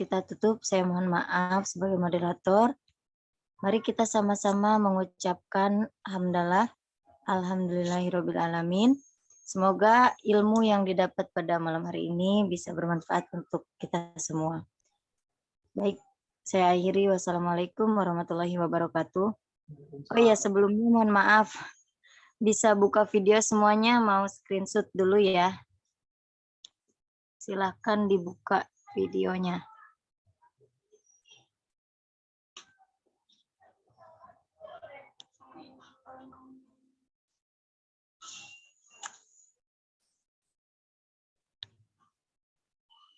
kita tutup, saya mohon maaf sebagai moderator. Mari kita sama-sama mengucapkan hamdalah, alhamdulillahirobbilalamin. Semoga ilmu yang didapat pada malam hari ini bisa bermanfaat untuk kita semua. Baik, saya akhiri. Wassalamualaikum warahmatullahi wabarakatuh. Oh iya, sebelumnya mohon maaf. Bisa buka video semuanya, mau screenshot dulu ya. Silahkan dibuka videonya.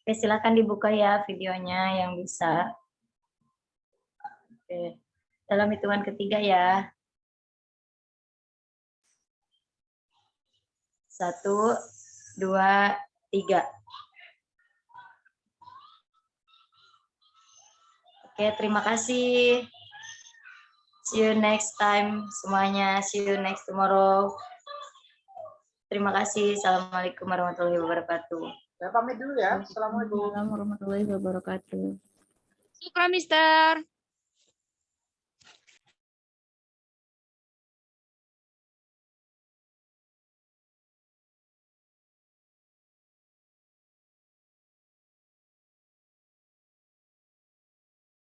Oke, silakan dibuka ya videonya yang bisa. Oke, dalam hitungan ketiga ya. Satu, dua, tiga. Oke, terima kasih. See you next time semuanya. See you next tomorrow. Terima kasih. Assalamualaikum warahmatullahi wabarakatuh. Saya pamit dulu ya. Assalamualaikum. Assalamualaikum warahmatullahi wabarakatuh. Syukran, Mister.